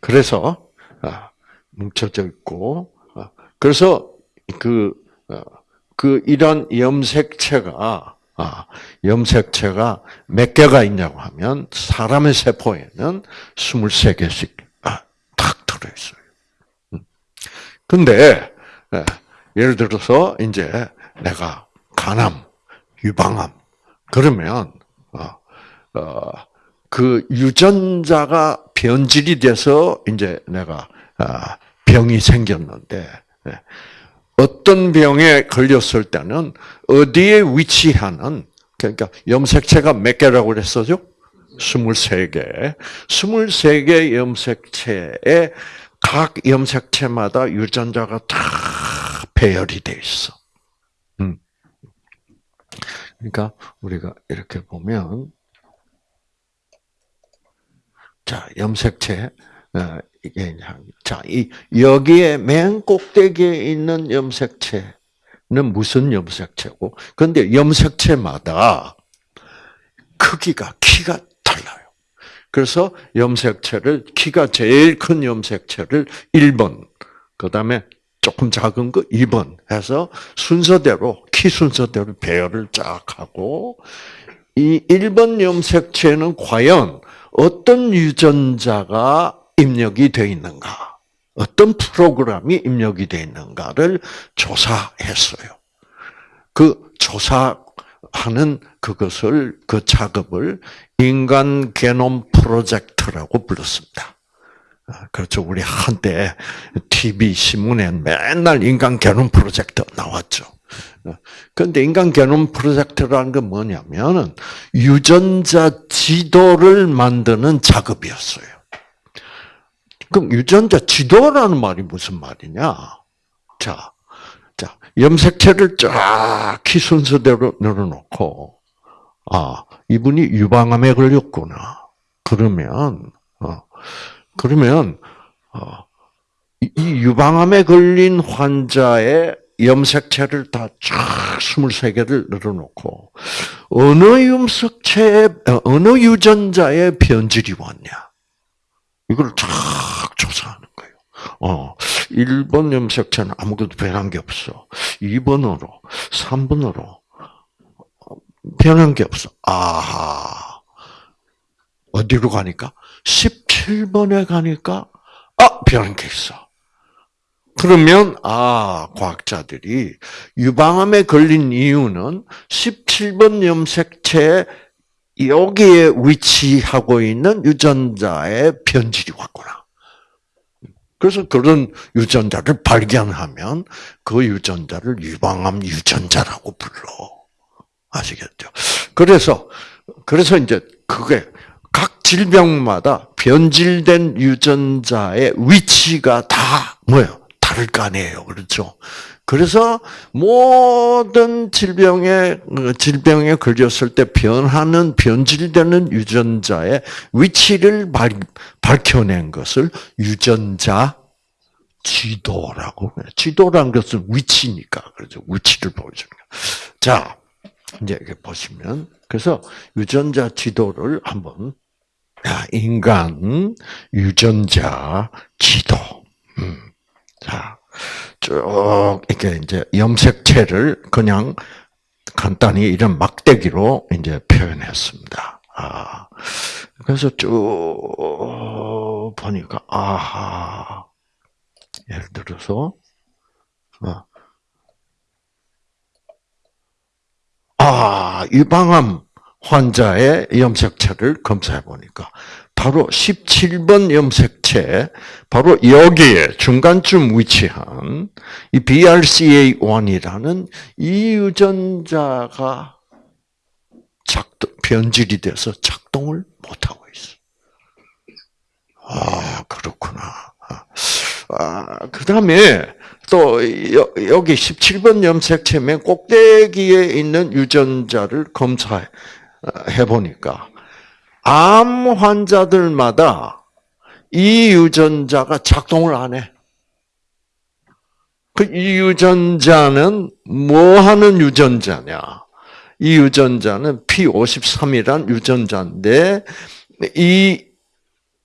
그래서 아, 뭉쳐져 있고, 어, 그래서 그, 어, 그 이런 염색체가 아, 염색체가 몇 개가 있냐고 하면 사람의 세포에는 23개씩 아, 딱 들어 있어요. 음. 근데 예, 예를 들어서 이제 내가 간암, 유방암 그러면 어, 어, 그 유전자가 변질이 돼서 이제 내가 아, 병이 생겼는데 예. 어떤 병에 걸렸을 때는 어디에 위치하는 그러니까 염색체가 몇 개라고 그랬었죠? 23개. 23개 염색체에 각 염색체마다 유전자가 다 배열이 돼 있어. 음. 그러니까 우리가 이렇게 보면 자, 염색체 어, 이게 자, 이 여기에 맨 꼭대기에 있는 염색체는 무슨 염색체고? 근데 염색체마다 크기가 키가 달라요. 그래서 염색체를 키가 제일 큰 염색체를 1번, 그 다음에 조금 작은 거 2번 해서 순서대로 키 순서대로 배열을 쫙 하고 이 1번 염색체는 과연 어떤 유전자가 입력이 되어 있는가? 어떤 프로그램이 입력이 되어 있는가를 조사했어요. 그 조사하는 그것을 그 작업을 인간 게놈 프로젝트라고 불렀습니다. 아, 그렇죠. 우리 한때 TV 신문에 맨날 인간 게놈 프로젝트 나왔죠. 그런데 인간 게놈 프로젝트라는 건 뭐냐면은 유전자 지도를 만드는 작업이었어요. 그럼 유전자 지도라는 말이 무슨 말이냐? 자, 자, 염색체를 쫙 키 순서대로 늘어놓고, 아, 이분이 유방암에 걸렸구나. 그러면, 어, 그러면, 어, 이 유방암에 걸린 환자의 염색체를 다 쫙 23개를 늘어놓고, 어느 염색체에, 어, 어느 유전자의 변질이 왔냐. 이걸 쫙 조사하는 거예요. 어, 1번 염색체는 아무것도 변한 게 없어. 2번으로, 3번으로, 변한 게 없어. 아하. 어디로 가니까? 17번에 가니까, 아, 변한 게 있어. 그러면, 아, 과학자들이 유방암에 걸린 이유는 17번 염색체에 여기에 위치하고 있는 유전자의 변질이 왔구나. 그래서 그런 유전자를 발견하면 그 유전자를 유방암 유전자라고 불러. 아시겠죠? 그래서, 그래서 이제 그게 각 질병마다 변질된 유전자의 위치가 다 뭐예요? 다를 거 아니에요. 그렇죠? 그래서 모든 질병에 질병에 걸렸을 때 변하는 변질되는 유전자의 위치를 발, 밝혀낸 것을 유전자 지도라고. 지도란 것은 위치니까 그렇죠. 위치를 보여주는 거. 자, 이제 보시면 그래서 유전자 지도를 한번 인간 유전자 지도. 음. 자, 쭉 이렇게 이제 염색체를 그냥 간단히 이런 막대기로 이제 표현했습니다. 아, 그래서 쭉 보니까 아하, 예를 들어서 어, 아 유방암 환자의 염색체를 검사해 보니까 바로 17번 염색체, 바로 여기에 중간쯤 위치한 이 BRCA1이라는 이 유전자가 작동, 변질이 돼서 작동을 못하고 있어. 아, 그렇구나. 아, 그 다음에 또 여기 17번 염색체 맨 꼭대기에 있는 유전자를 검사해 보니까 암 환자들마다 이 유전자가 작동을 안 해. 그 이 유전자는 뭐 하는 유전자냐? 이 유전자는 P53이란 유전자인데 이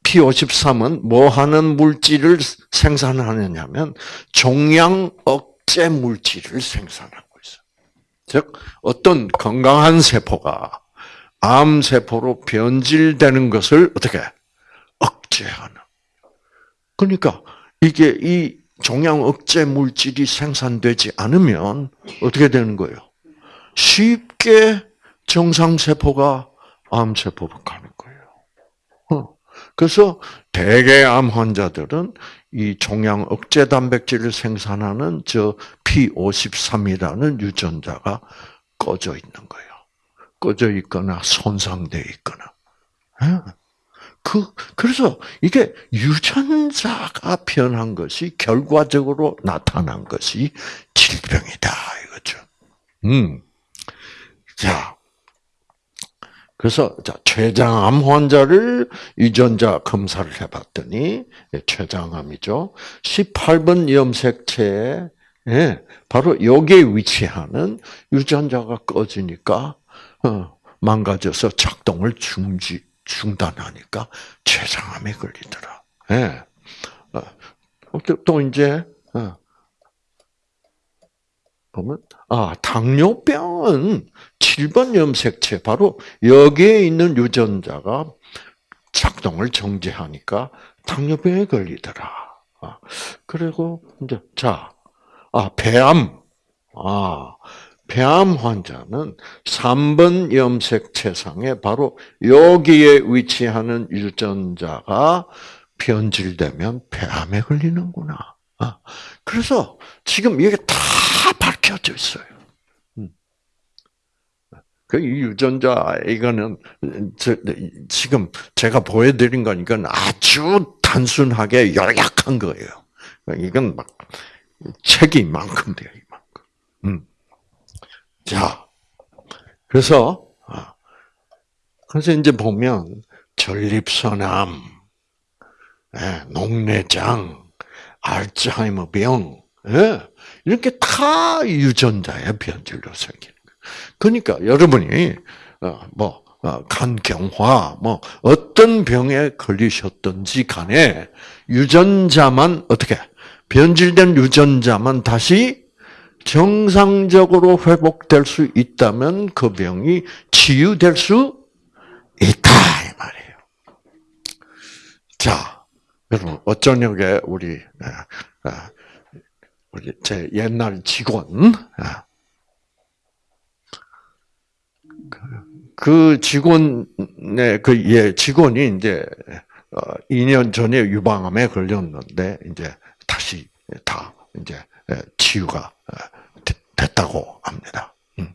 P53은 뭐 하는 물질을 생산하느냐면 종양 억제 물질을 생산하고 있어. 즉 어떤 건강한 세포가 암 세포로 변질되는 것을 어떻게 억제하는. 그러니까 이게 이 종양 억제 물질이 생산되지 않으면 어떻게 되는 거예요? 쉽게 정상 세포가 암 세포로 가는 거예요. 어. 그래서 대개 암 환자들은 이 종양 억제 단백질을 생산하는 저 P53이라는 유전자가 꺼져 있는 거예요. 꺼져 있거나 손상되어 있거나. 예. 그, 그래서 이게 유전자가 변한 것이 결과적으로 나타난 것이 질병이다, 이거죠. 음. 자. 그래서, 자, 췌장암 환자를 유전자 검사를 해봤더니, 예, 췌장암이죠. 18번 염색체에, 예, 바로 여기에 위치하는 유전자가 꺼지니까, 어, 망가져서 작동을 중지 중단하니까 췌장암에 걸리더라. 예. 어, 또, 또 이제 어. 보면 아 당뇨병은 7번 염색체 바로 여기에 있는 유전자가 작동을 정지하니까 당뇨병에 걸리더라. 아, 그리고 이제 자, 아 폐암, 아 폐암 환자는 3번 염색체상에 바로 여기에 위치하는 유전자가 변질되면 폐암에 걸리는구나. 아, 그래서 지금 이게 다 밝혀져 있어요. 음. 그 유전자 이거는 지금 제가 보여드린 거니까 아주 단순하게 요약한 거예요. 이건 막 책이 이만큼 돼요, 이만큼. 음. 자, 그래서 아, 그래서 이제 보면 전립선암, 예, 녹내장, 알츠하이머병, 예, 이렇게 다 유전자의 변질로 생기는. 그러니까 여러분이 어, 뭐 어, 간경화, 뭐 어떤 병에 걸리셨든지 간에 유전자만 어떻게 변질된 유전자만 다시 정상적으로 회복될 수 있다면 그 병이 치유될 수 있다 이 말이에요. 자, 여러분 어쩌냐게 우리 아, 아, 우리 제 옛날 직원 아, 그 직원의 그 예 직원이 이제 2년 어, 전에 유방암에 걸렸는데 이제 다시 다 이제 치유가 됐다고 합니다. 음.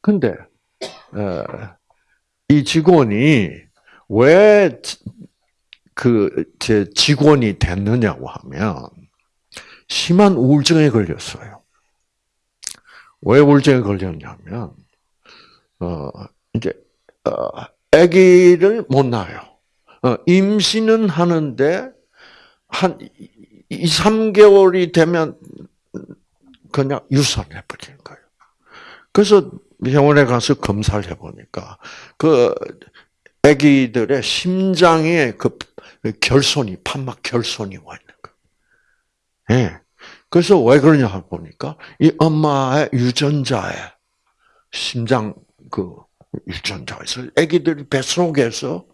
근데 어, 이 직원이 왜 그 제 직원이 됐느냐고 하면 심한 우울증에 걸렸어요. 왜 우울증에 걸렸냐면 어 이제 어 아기를 못 낳아요. 어, 임신은 하는데 한 2, 3개월이 되면 그냥 유산해 버리는 거예요. 그래서 병원에 가서 검사를 해보니까 그 아기들의 심장에 그 결손이 판막 결손이 와 있는 거예요. 예. 그래서 왜 그러냐 보니까 이 엄마의 유전자에 심장 그 유전자에서 아기들이 뱃속에서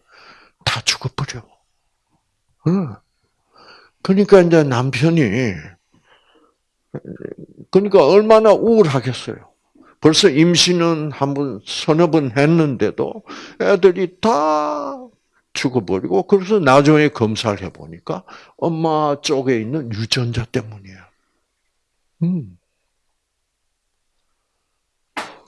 다 죽어버려. 응. 그러니까 이제 남편이 그러니까 얼마나 우울하겠어요. 벌써 임신은 한 번, 서너 번 했는데도 애들이 다 죽어버리고, 그래서 나중에 검사를 해보니까 엄마 쪽에 있는 유전자 때문이야. 음.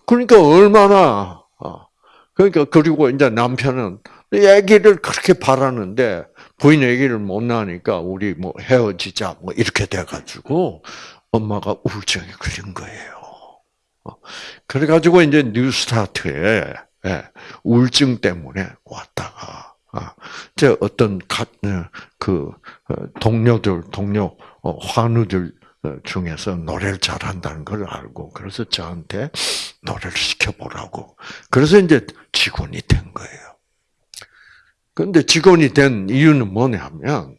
그러니까 얼마나, 어. 그러니까, 그리고 이제 남편은 애기를 그렇게 바라는데, 부인 얘기를 못 나니까 우리 뭐 헤어지자 뭐 이렇게 돼가지고 엄마가 우울증에 걸린 거예요. 어. 그래가지고 이제 뉴스타트에 예, 우울증 때문에 왔다가 아, 제 어떤 어, 그 어, 동료들 동료 환우들 중에서 노래를 잘한다는 걸 알고 그래서 저한테 노래를 시켜보라고 그래서 이제 직원이 된 거예요. 그런데 직원이 된 이유는 뭐냐면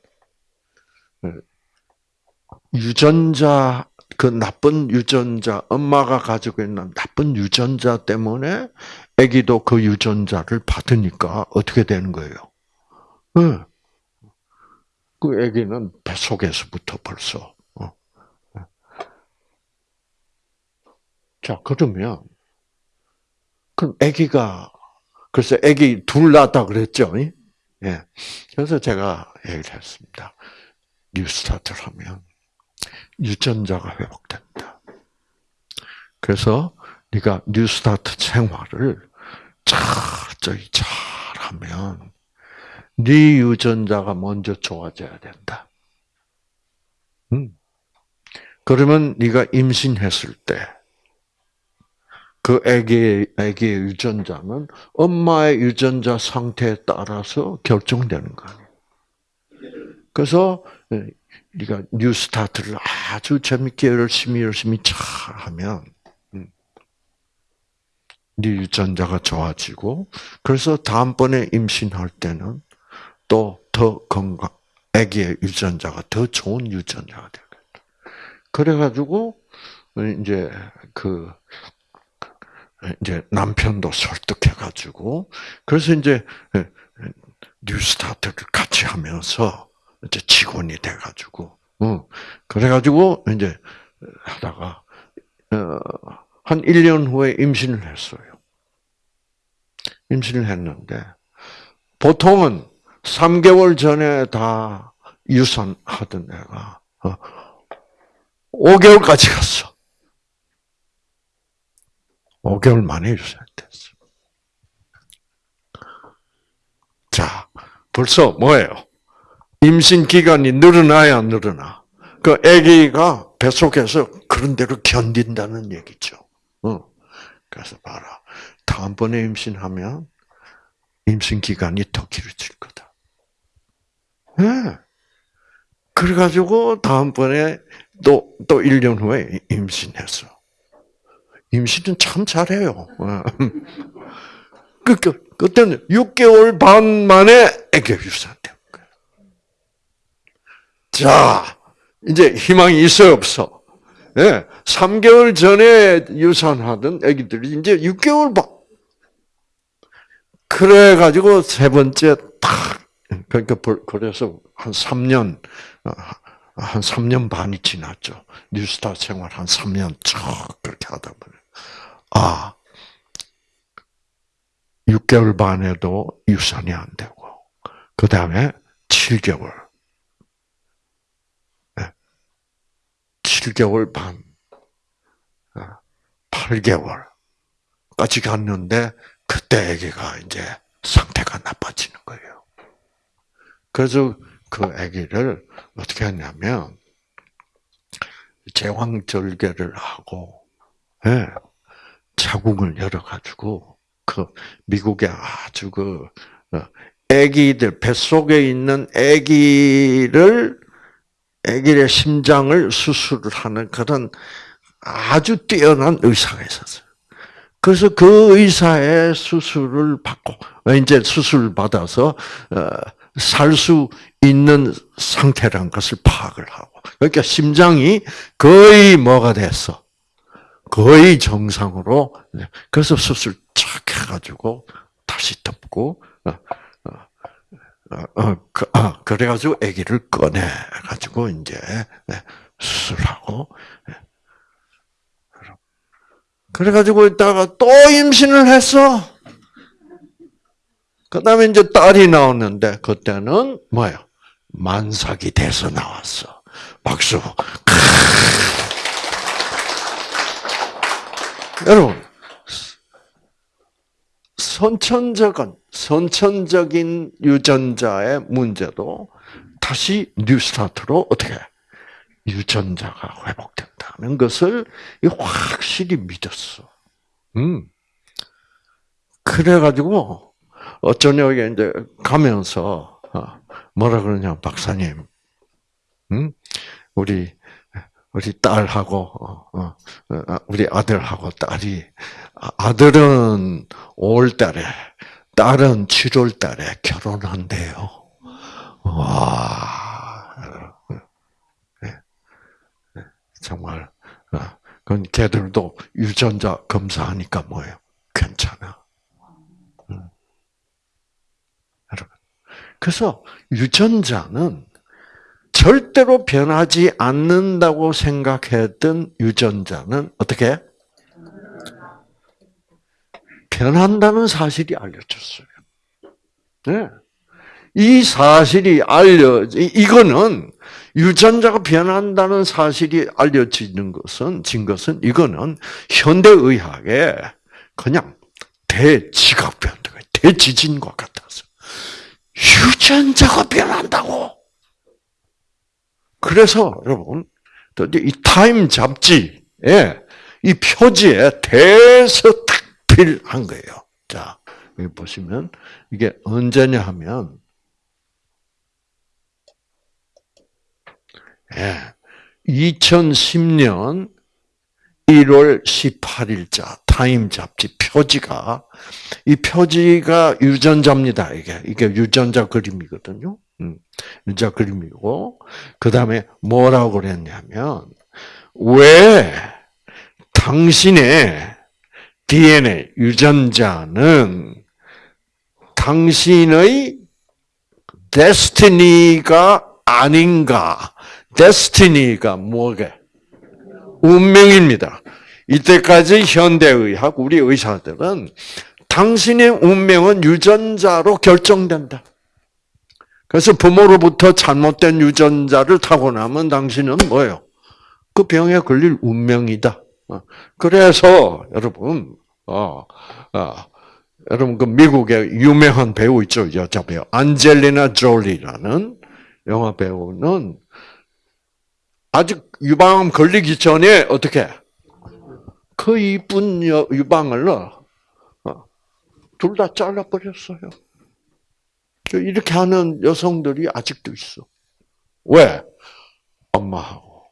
유전자 그 나쁜 유전자 엄마가 가지고 있는 나쁜 유전자 때문에 아기도 그 유전자를 받으니까 어떻게 되는 거예요? 네. 그 아기는 뱃속에서부터 벌써 어. 자 그러면 그럼 아기가 글쎄 아기 둘 낳았다 그랬죠? 예. 그래서 제가 얘기를 했습니다. 뉴스타트를 하면 유전자가 회복된다. 그래서 네가 뉴스타트 생활을 철저히 잘하면 네 유전자가 먼저 좋아져야 된다. 음. 그러면 네가 임신했을 때 그 아기의, 아기의 유전자는 엄마의 유전자 상태에 따라서 결정되는 거 아니에요. 그래서 네가 뉴스타트를 아주 재밌게 열심히 열심히 잘 하면 음. 네 유전자가 좋아지고 그래서 다음번에 임신할 때는 또 더 건강, 아기의 유전자가 더 좋은 유전자가 되겠다. 그래가지고 이제 그 이제 남편도 설득해가지고 그래서 이제 뉴스타트를 같이 하면서 이제 직원이 돼가지고, 응. 그래가지고 이제 하다가 어, 한 1년 후에 임신을 했어요. 임신을 했는데 보통은 3개월 전에 다 유산하던 애가 5개월까지 어, 갔어. 5개월 만에 유산됐어. 자, 벌써 뭐예요? 임신 기간이 늘어나야 늘어나. 그 아기가 뱃속에서 그런 대로 견딘다는 얘기죠. 어. 그래서 봐라. 다음번에 임신하면 임신 기간이 더 길어질 거다. 예. 네. 그래가지고 다음번에 또, 또 1년 후에 임신했어. 임신은 참 잘해요. 어. 그러니까 그때는 6개월 반 만에 애기 유산된 거예요. 자, 이제 희망이 있어 없어? 예, 네, 3개월 전에 유산하던 애기들이 이제 6개월 반. 그래가지고 세 번째 탁, 그러니까 그래서 한 3년, 어, 한 3년 반이 지났죠. 뉴스타 생활 한 3년 쭉 그렇게 하다 보니 아, 6개월 반에도 유산이 안 되고, 그 다음에 7개월, 7개월 반, 8개월까지 갔는데, 그때 아기가 이제 상태가 나빠지는 거예요. 그래서 그 아기를 어떻게 했냐면, 제왕절개를 하고, 예, 자궁을 열어가지고, 그 미국의 아주 그 어, 아기들 뱃속에 있는 아기를 아기의 심장을 수술을 하는 그런 아주 뛰어난 의사가 있었어요. 그래서 그 의사의 수술을 받고 이제 수술을 받아서 어, 살 수 있는 상태란 것을 파악을 하고 그러니까 심장이 거의 뭐가 됐어. 거의 정상으로 그래서 수술 착 해가지고 다시 덮고 어, 어, 어, 그, 아, 그래가지고 아기를 꺼내 가지고 이제 네, 수술하고 네. 그래가지고 있다가 또 임신을 했어. 그 다음에 이제 딸이 나왔는데, 그때는 뭐야? 만삭이 돼서 나왔어. 박수. 여러분, 선천적인, 선천적인 유전자의 문제도 다시 new start로 어떻게 유전자가 회복된다는 것을 확실히 믿었어. 음. 그래가지고 어쩌냐 이게 이제 가면서 어, 뭐라 그러냐 박사님, 음? 우리 우리 딸하고 어, 어, 어, 우리 아들하고 딸이 아들은 5월달에 딸은 7월달에 결혼한대요. 와, 네. 네. 정말 그건 걔들도 유전자 검사하니까 뭐예요? 괜찮아. 그래서 유전자는 절대로 변하지 않는다고 생각했던 유전자는 어떻게? 변한다는 사실이 알려졌어요. 네. 이 사실이 알려, 이거는 유전자가 변한다는 사실이 알려지는 것은, 진 것은, 이거는 현대의학의 그냥 대지각변, 대지진과 같아서. 유전자가 변한다고! 그래서 여러분 이 타임 잡지에 이 표지에 대서 특필한 거예요. 자 여기 보시면 이게 언제냐 하면 예, 2010년 1월 18일자 타임 잡지 표지가 이 표지가 유전자입니다. 이게 이게 유전자 그림이거든요. 음, 유전자 그림이고 그 다음에 뭐라고 그랬냐면 왜 당신의 DNA 유전자는 당신의 데스티니가 아닌가? 데스티니가 뭐게? 운명입니다. 이때까지 현대의학, 우리 의사들은 당신의 운명은 유전자로 결정된다. 그래서 부모로부터 잘못된 유전자를 타고나면 당신은 뭐예요? 그 병에 걸릴 운명이다. 어. 그래서 여러분, 어, 어, 여러분 그 미국의 유명한 배우 있죠 여자 배우 안젤리나 졸리라는 영화 배우는 아직 유방암 걸리기 전에 어떻게 그 이쁜 유방을 어, 둘다 잘라버렸어요. 이렇게 하는 여성들이 아직도 있어. 왜? 엄마하고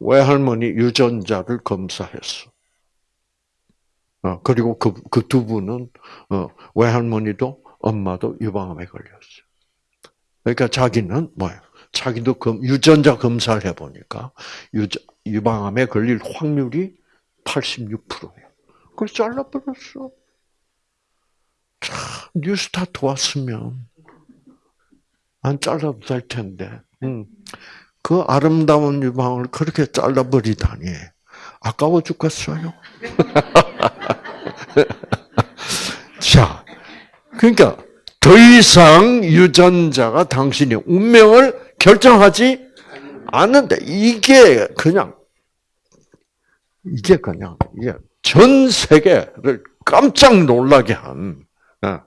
외할머니 유전자를 검사했어. 어, 그리고 그, 그 두 분은, 어, 외할머니도 엄마도 유방암에 걸렸어요. 그러니까 자기는 뭐예요? 자기도 검, 유전자 검사를 해보니까 유, 유방암에 걸릴 확률이 86%예요. 그걸 잘라버렸어. 참, 뉴스타트 왔으면 안 잘라도 될 텐데. 음. 그 아름다운 유방을 그렇게 잘라버리다니 아까워 죽겠어요. 자, 그러니까 더 이상 유전자가 당신의 운명을 결정하지 않는데 이게 그냥 이게 그냥 이게 전 세계를 깜짝 놀라게 한큰 어,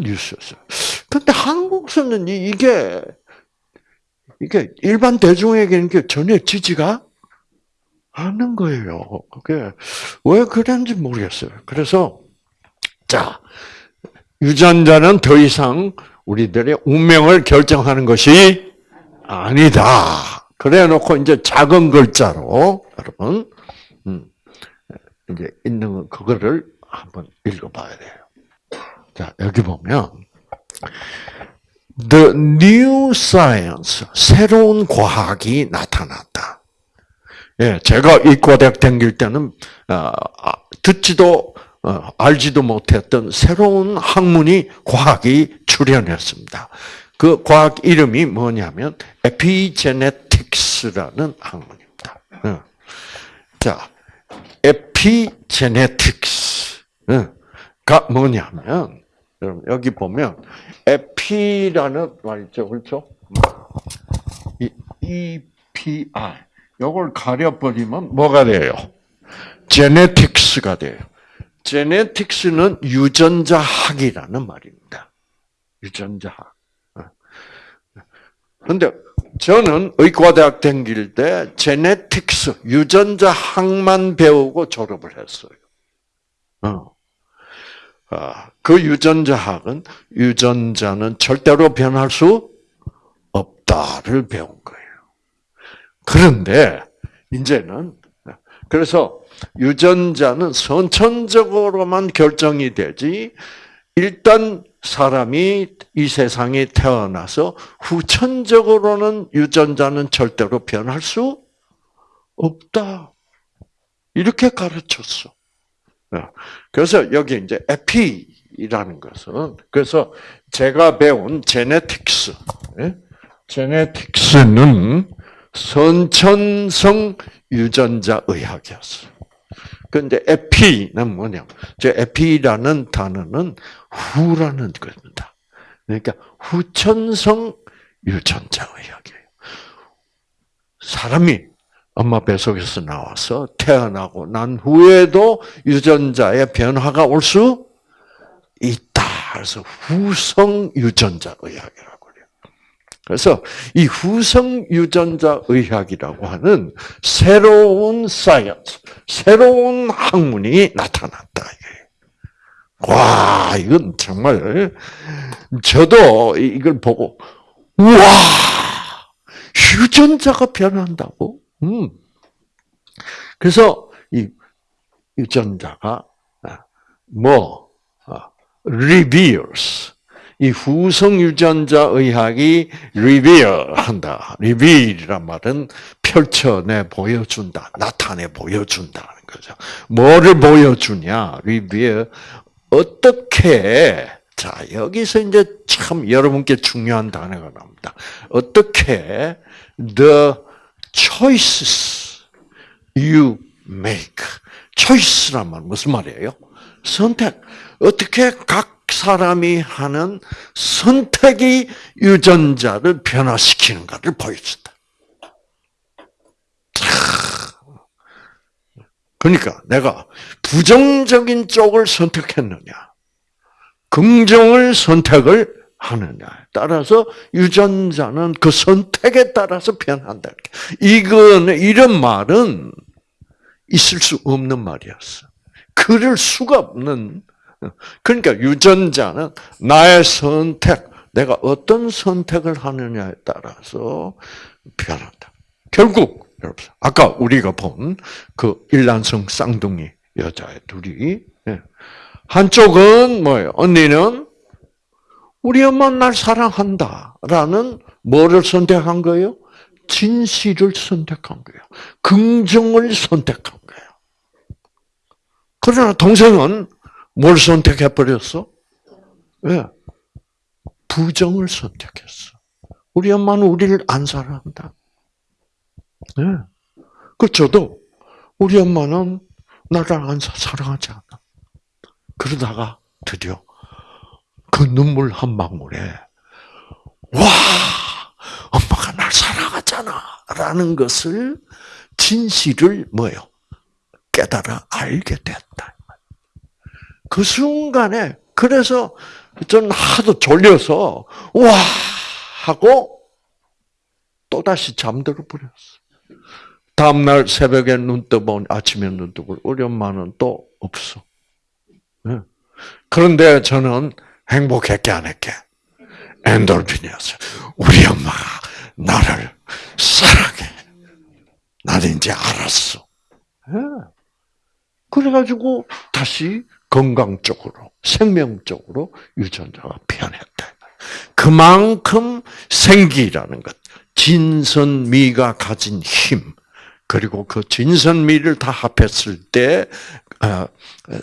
뉴스였어요. 근데 한국에서는 이게 이게 일반 대중에게는 전혀 지지가 않는 거예요. 그게 왜 그런지 모르겠어요. 그래서 자 유전자는 더 이상 우리들의 운명을 결정하는 것이 아니다. 그래 놓고 이제 작은 글자로 여러분 음, 이제 있는 그거를 한번 읽어봐야 돼요. 자 여기 보면 The new science 새로운 과학이 나타났다. 예, 제가 이과대학 다닐 때는 어, 아, 듣지도 어, 알지도 못했던 새로운 학문이 과학이 출현했습니다. 그 과학 이름이 뭐냐면 에피제네틱스라는 학문입니다. 어. 자, 에피제네틱스가 뭐냐면 여러분 여기 보면 에피라는 말 있죠, 그렇죠? 이 EPR 요걸 가려버리면 뭐가 돼요? 제네틱스가 돼요. 제네틱스는 유전자학이라는 말입니다. 유전자학. 근데 저는 의과대학 다닐 때 제네틱스, 유전자학만 배우고 졸업을 했어요. 어. 아, 그 유전자학은 유전자는 절대로 변할 수 없다를 배운 거예요. 그런데 이제는 그래서 유전자는 선천적으로만 결정이 되지 일단 사람이 이 세상에 태어나서 후천적으로는 유전자는 절대로 변할 수 없다. 이렇게 가르쳤어. 그래서 여기 이제 에피라는 것은 그래서 제가 배운 제네틱스, 제네틱스는 선천성 유전자 의학이었어. 그런데 에피는 뭐냐? 저 에피라는 단어는 후라는 겁니다. 그러니까 후천성 유전자 의학이에요. 사람이 엄마 뱃속에서 나와서 태어나고 난 후에도 유전자의 변화가 올 수 있다. 그래서 후성 유전자 의학이라고 그래서 이 후성 유전자 의학이라고 하는 새로운 science, 새로운 학문이 나타났다. 와, 이건 정말 저도 이걸 보고 와 유전자가 변한다고? 음. 그래서 이 유전자가 뭐 reveals 이 후성 유전자 의학이 reveal 한다. reveal이란 말은 펼쳐내 보여준다, 나타내 보여준다는 거죠. 뭐를 보여주냐? reveal 어떻게 자 여기서 이제 참 여러분께 중요한 단어가 나옵니다. 어떻게 the choices you make choice란 말 무슨 말이에요? 선택. 어떻게 각 사람이 하는 선택이 유전자를 변화시키는가를 보여준다. 그러니까 내가 부정적인 쪽을 선택했느냐, 긍정을 선택을 하느냐에 따라서 유전자는 그 선택에 따라서 변한다. 이거는 이런 말은 있을 수 없는 말이었어. 그럴 수가 없는. 그러니까 유전자는 나의 선택, 내가 어떤 선택을 하느냐에 따라서 변한다. 결국 여러분, 아까 우리가 본 그 일란성 쌍둥이 여자애 둘이 예. 한쪽은 뭐예요? 언니는 우리 엄마 날 사랑한다라는 뭐를 선택한 거예요? 진실을 선택한 거예요. 긍정을 선택한 거예요. 그러나 동생은 뭘 선택해 버렸어? 왜? 부정을 선택했어. 우리 엄마는 우리를 안 사랑한다. 네. 그 저도 우리 엄마는 나를 안 사랑하지 않아. 그러다가 드디어 그 눈물 한 방울에 와 엄마가 날 사랑하잖아라는 것을 진실을 뭐요 깨달아 알게 됐다. 그 순간에 그래서 저는 하도 졸려서 와 하고 또 다시 잠들어 버렸어. 다음 날 새벽에 눈 떠보니 아침에 눈 뜨고 엄마는 또 없어. 그런데 저는 행복했게 안 했게? 엔돌핀이었어요. 우리 엄마가 나를 사랑해. 나는 이제 알았어. 그래가지고 다시 건강적으로, 생명적으로 유전자가 변했다. 그만큼 생기라는 것, 진선미가 가진 힘, 그리고 그 진선미를 다 합했을 때 어,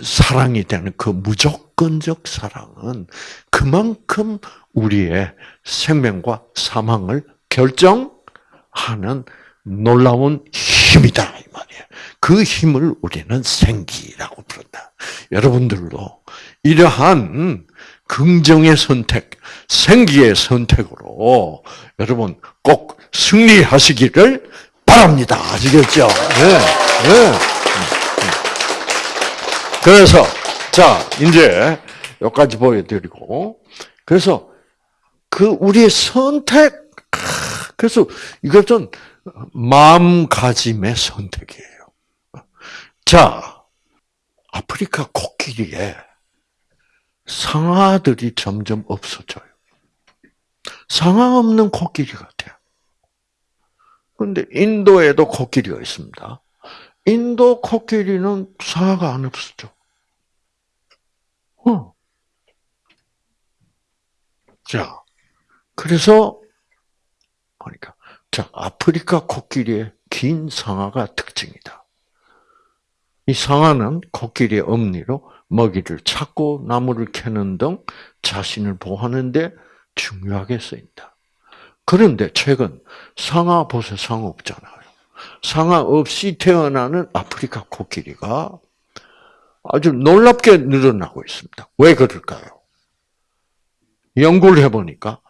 사랑이 되는 그 무조건적 사랑은 그만큼 우리의 생명과 사망을 결정하는 놀라운 힘 이다 이 말이에요. 그 힘을 우리는 생기라고 부른다. 여러분들도 이러한 긍정의 선택, 생기의 선택으로 여러분 꼭 승리하시기를 바랍니다. 아시겠죠? 네. 네. 그래서 자 이제 여기까지 보여드리고 그래서 그 우리의 선택 그래서 이것은 마음가짐의 선택이에요. 자 아프리카 코끼리에 상아들이 점점 없어져요. 상아 없는 코끼리 같아요. 근데 인도에도 코끼리가 있습니다. 인도 코끼리는 상아가 안 없어져. 어. 자, 그래서 그러니까 자 아프리카 코끼리의 긴 상아가 특징이다. 이 상아는 코끼리의 엄니로 먹이를 찾고 나무를 캐는 등 자신을 보호하는데 중요하게 쓰인다. 그런데 최근 상아 보세 상어 없잖아요. 상아 없이 태어나는 아프리카 코끼리가 아주 놀랍게 늘어나고 있습니다. 왜 그럴까요? 연구를 해보니까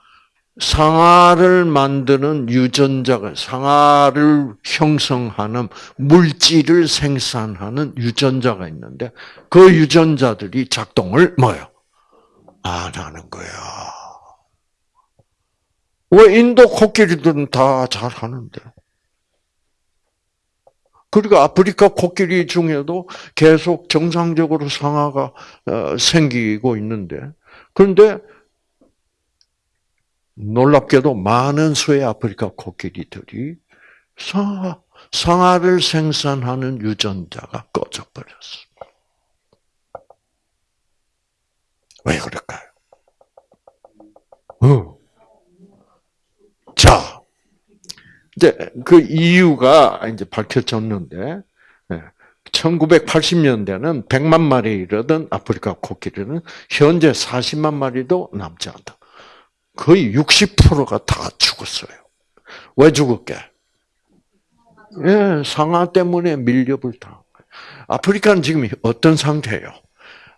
상아를 만드는 유전자가 상아를 형성하는 물질을 생산하는 유전자가 있는데 그 유전자들이 작동을 뭐요? 안 하는 거야. 왜 인도 코끼리들은 다 잘하는데? 그리고 아프리카 코끼리 중에도 계속 정상적으로 상아가 어, 생기고 있는데, 그런데 놀랍게도 많은 수의 아프리카 코끼리들이 상아, 상아를 생산하는 유전자가 꺼져버렸어. 왜 그럴까요? 어. 자, 이제 그 이유가 이제 밝혀졌는데, 예, 1980년대는 100만 마리 이르던 아프리카 코끼리는 현재 40만 마리도 남지 않다. 거의 60%가 다 죽었어요. 왜 죽었게? 예, 상하 때문에 밀렵을 거예요. 아프리카는 지금 어떤 상태예요?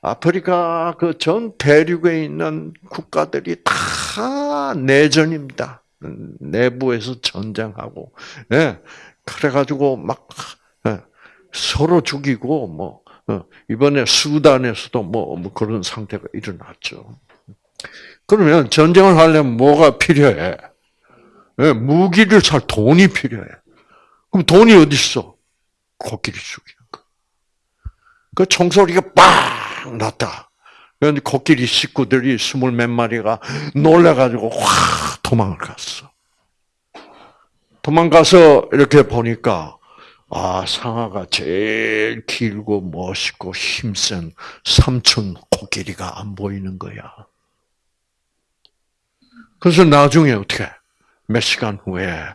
아프리카 그 전 대륙에 있는 국가들이 다 내전입니다. 내부에서 전쟁하고, 예. 그래가지고 막, 예. 서로 죽이고, 뭐, 어, 이번에 수단에서도 뭐, 뭐 그런 상태가 일어났죠. 그러면 전쟁을 하려면 뭐가 필요해? 예, 무기를 살 돈이 필요해. 그럼 돈이 어디 있어? 코끼리 죽이는 거. 그 총소리가 빵 났다. 그런데 코끼리 식구들이 스물 몇 마리가 놀래가지고 확 도망을 갔어. 도망가서 이렇게 보니까 아 상아가 제일 길고 멋있고 힘센 삼촌 코끼리가 안 보이는 거야. 그래서 나중에 어떻게 몇 시간 후에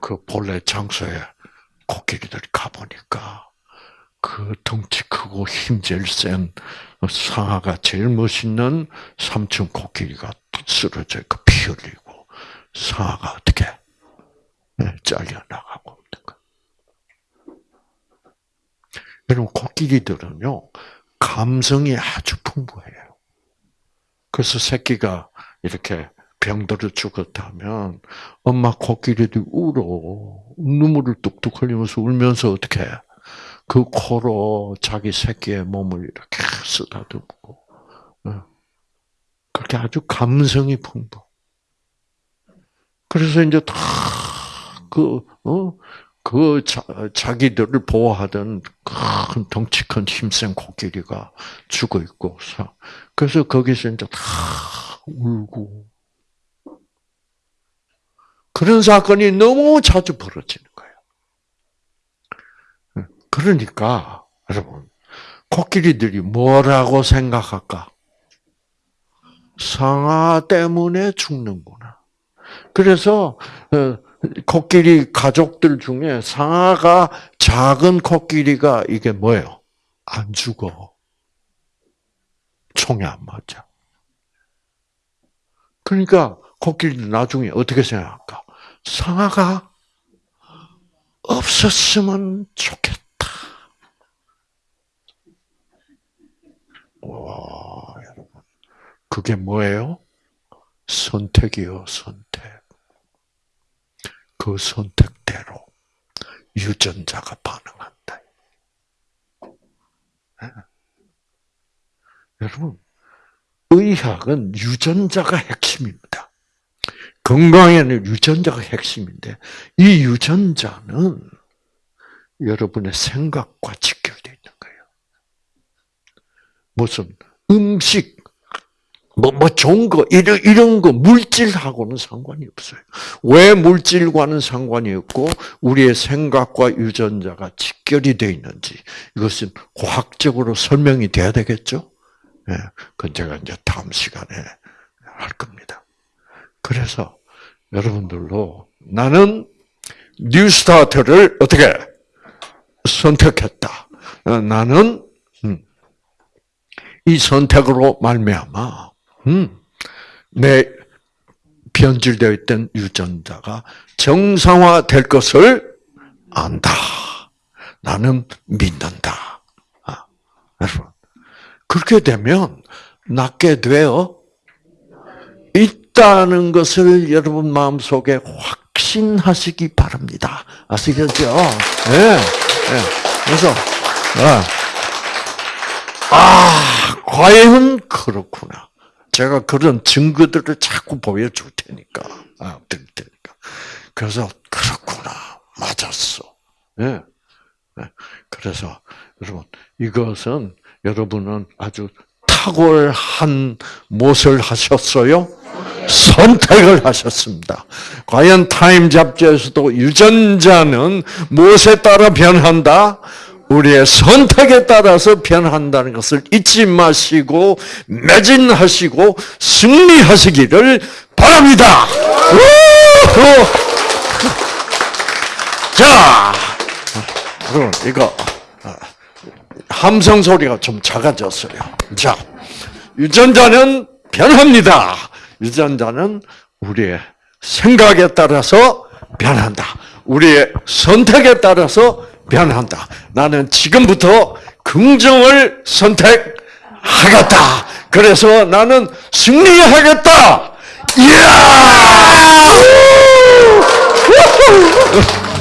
그 본래 장소에 코끼리들이 가보니까 그 덩치 크고 힘 제일 센 상아가 제일 멋있는 삼촌 코끼리가 쓰러져 있고 피 흘리고 상아가 어떻게 네, 잘려 나가고 있는 거. 여러분 코끼리들은요 감성이 아주 풍부해요. 그래서 새끼가 이렇게 병들어 죽었다면 엄마 코끼리들이 울어 눈물을 뚝뚝 흘리면서 울면서 어떻게 해? 그 코로 자기 새끼의 몸을 이렇게 쓰다듬고 어. 그렇게 아주 감성이 풍부. 그래서 이제 다그 어? 그 자, 자기들을 보호하던 큰 덩치 큰 힘센 코끼리가 죽어 있고, 그래서 거기서 이제 다 울고 그런 사건이 너무 자주 벌어지는 거예요. 그러니까 여러분 코끼리들이 뭐라고 생각할까? 상아 때문에 죽는구나. 그래서 어, 코끼리 가족들 중에 상아가 작은 코끼리가 이게 뭐예요? 안 죽어. 총에 안 맞아. 그러니까 코끼리도 나중에 어떻게 생각할까? 상아가 없었으면 좋겠다. 와, 여러분. 그게 뭐예요? 선택이요, 선택. 그 선택대로 유전자가 반응한다. 네. 여러분, 의학은 유전자가 핵심입니다. 건강에는 유전자가 핵심인데 이 유전자는 여러분의 생각과 직결되어 있는 거예요. 무슨 음식, 뭐, 뭐 좋은 거, 이런, 이런 거, 물질하고는 상관이 없어요. 왜 물질과는 상관이 없고, 우리의 생각과 유전자가 직결이 되어 있는지, 이것은 과학적으로 설명이 돼야 되겠죠? 예, 그건 제가 이제 다음 시간에 할 겁니다. 그래서 여러분들도 나는 뉴스타트를 어떻게 선택했다. 어, 나는 음, 이 선택으로 말미암아 음, 내 변질되어 있던 유전자가 정상화될 것을 안다. 나는 믿는다. 아, 여러분 그렇게 되면 낫게 되어 있다는 것을 여러분 마음속에 확신하시기 바랍니다. 아시겠죠? 예. 네. 네. 그래서 아, 아, 과연 그렇구나. 제가 그런 증거들을 자꾸 보여줄 테니까, 아, 드릴 테니까. 그래서 그렇구나, 맞았어. 예. 네. 그래서 여러분 이것은 여러분은 아주 탁월한 무엇을 하셨어요? 선택을 하셨습니다. 과연 타임 잡지에서도 유전자는 무엇에 따라 변한다? 우리의 선택에 따라서 변한다는 것을 잊지 마시고 매진하시고 승리하시기를 바랍니다. 우! 자, 그럼 이거 아, 함성 소리가 좀 작아졌어요. 자, 유전자는 변합니다. 유전자는 우리의 생각에 따라서 변한다. 우리의 선택에 따라서 변한다. 나는 지금부터 긍정을 선택하겠다. 그래서 나는 승리하겠다. 이야!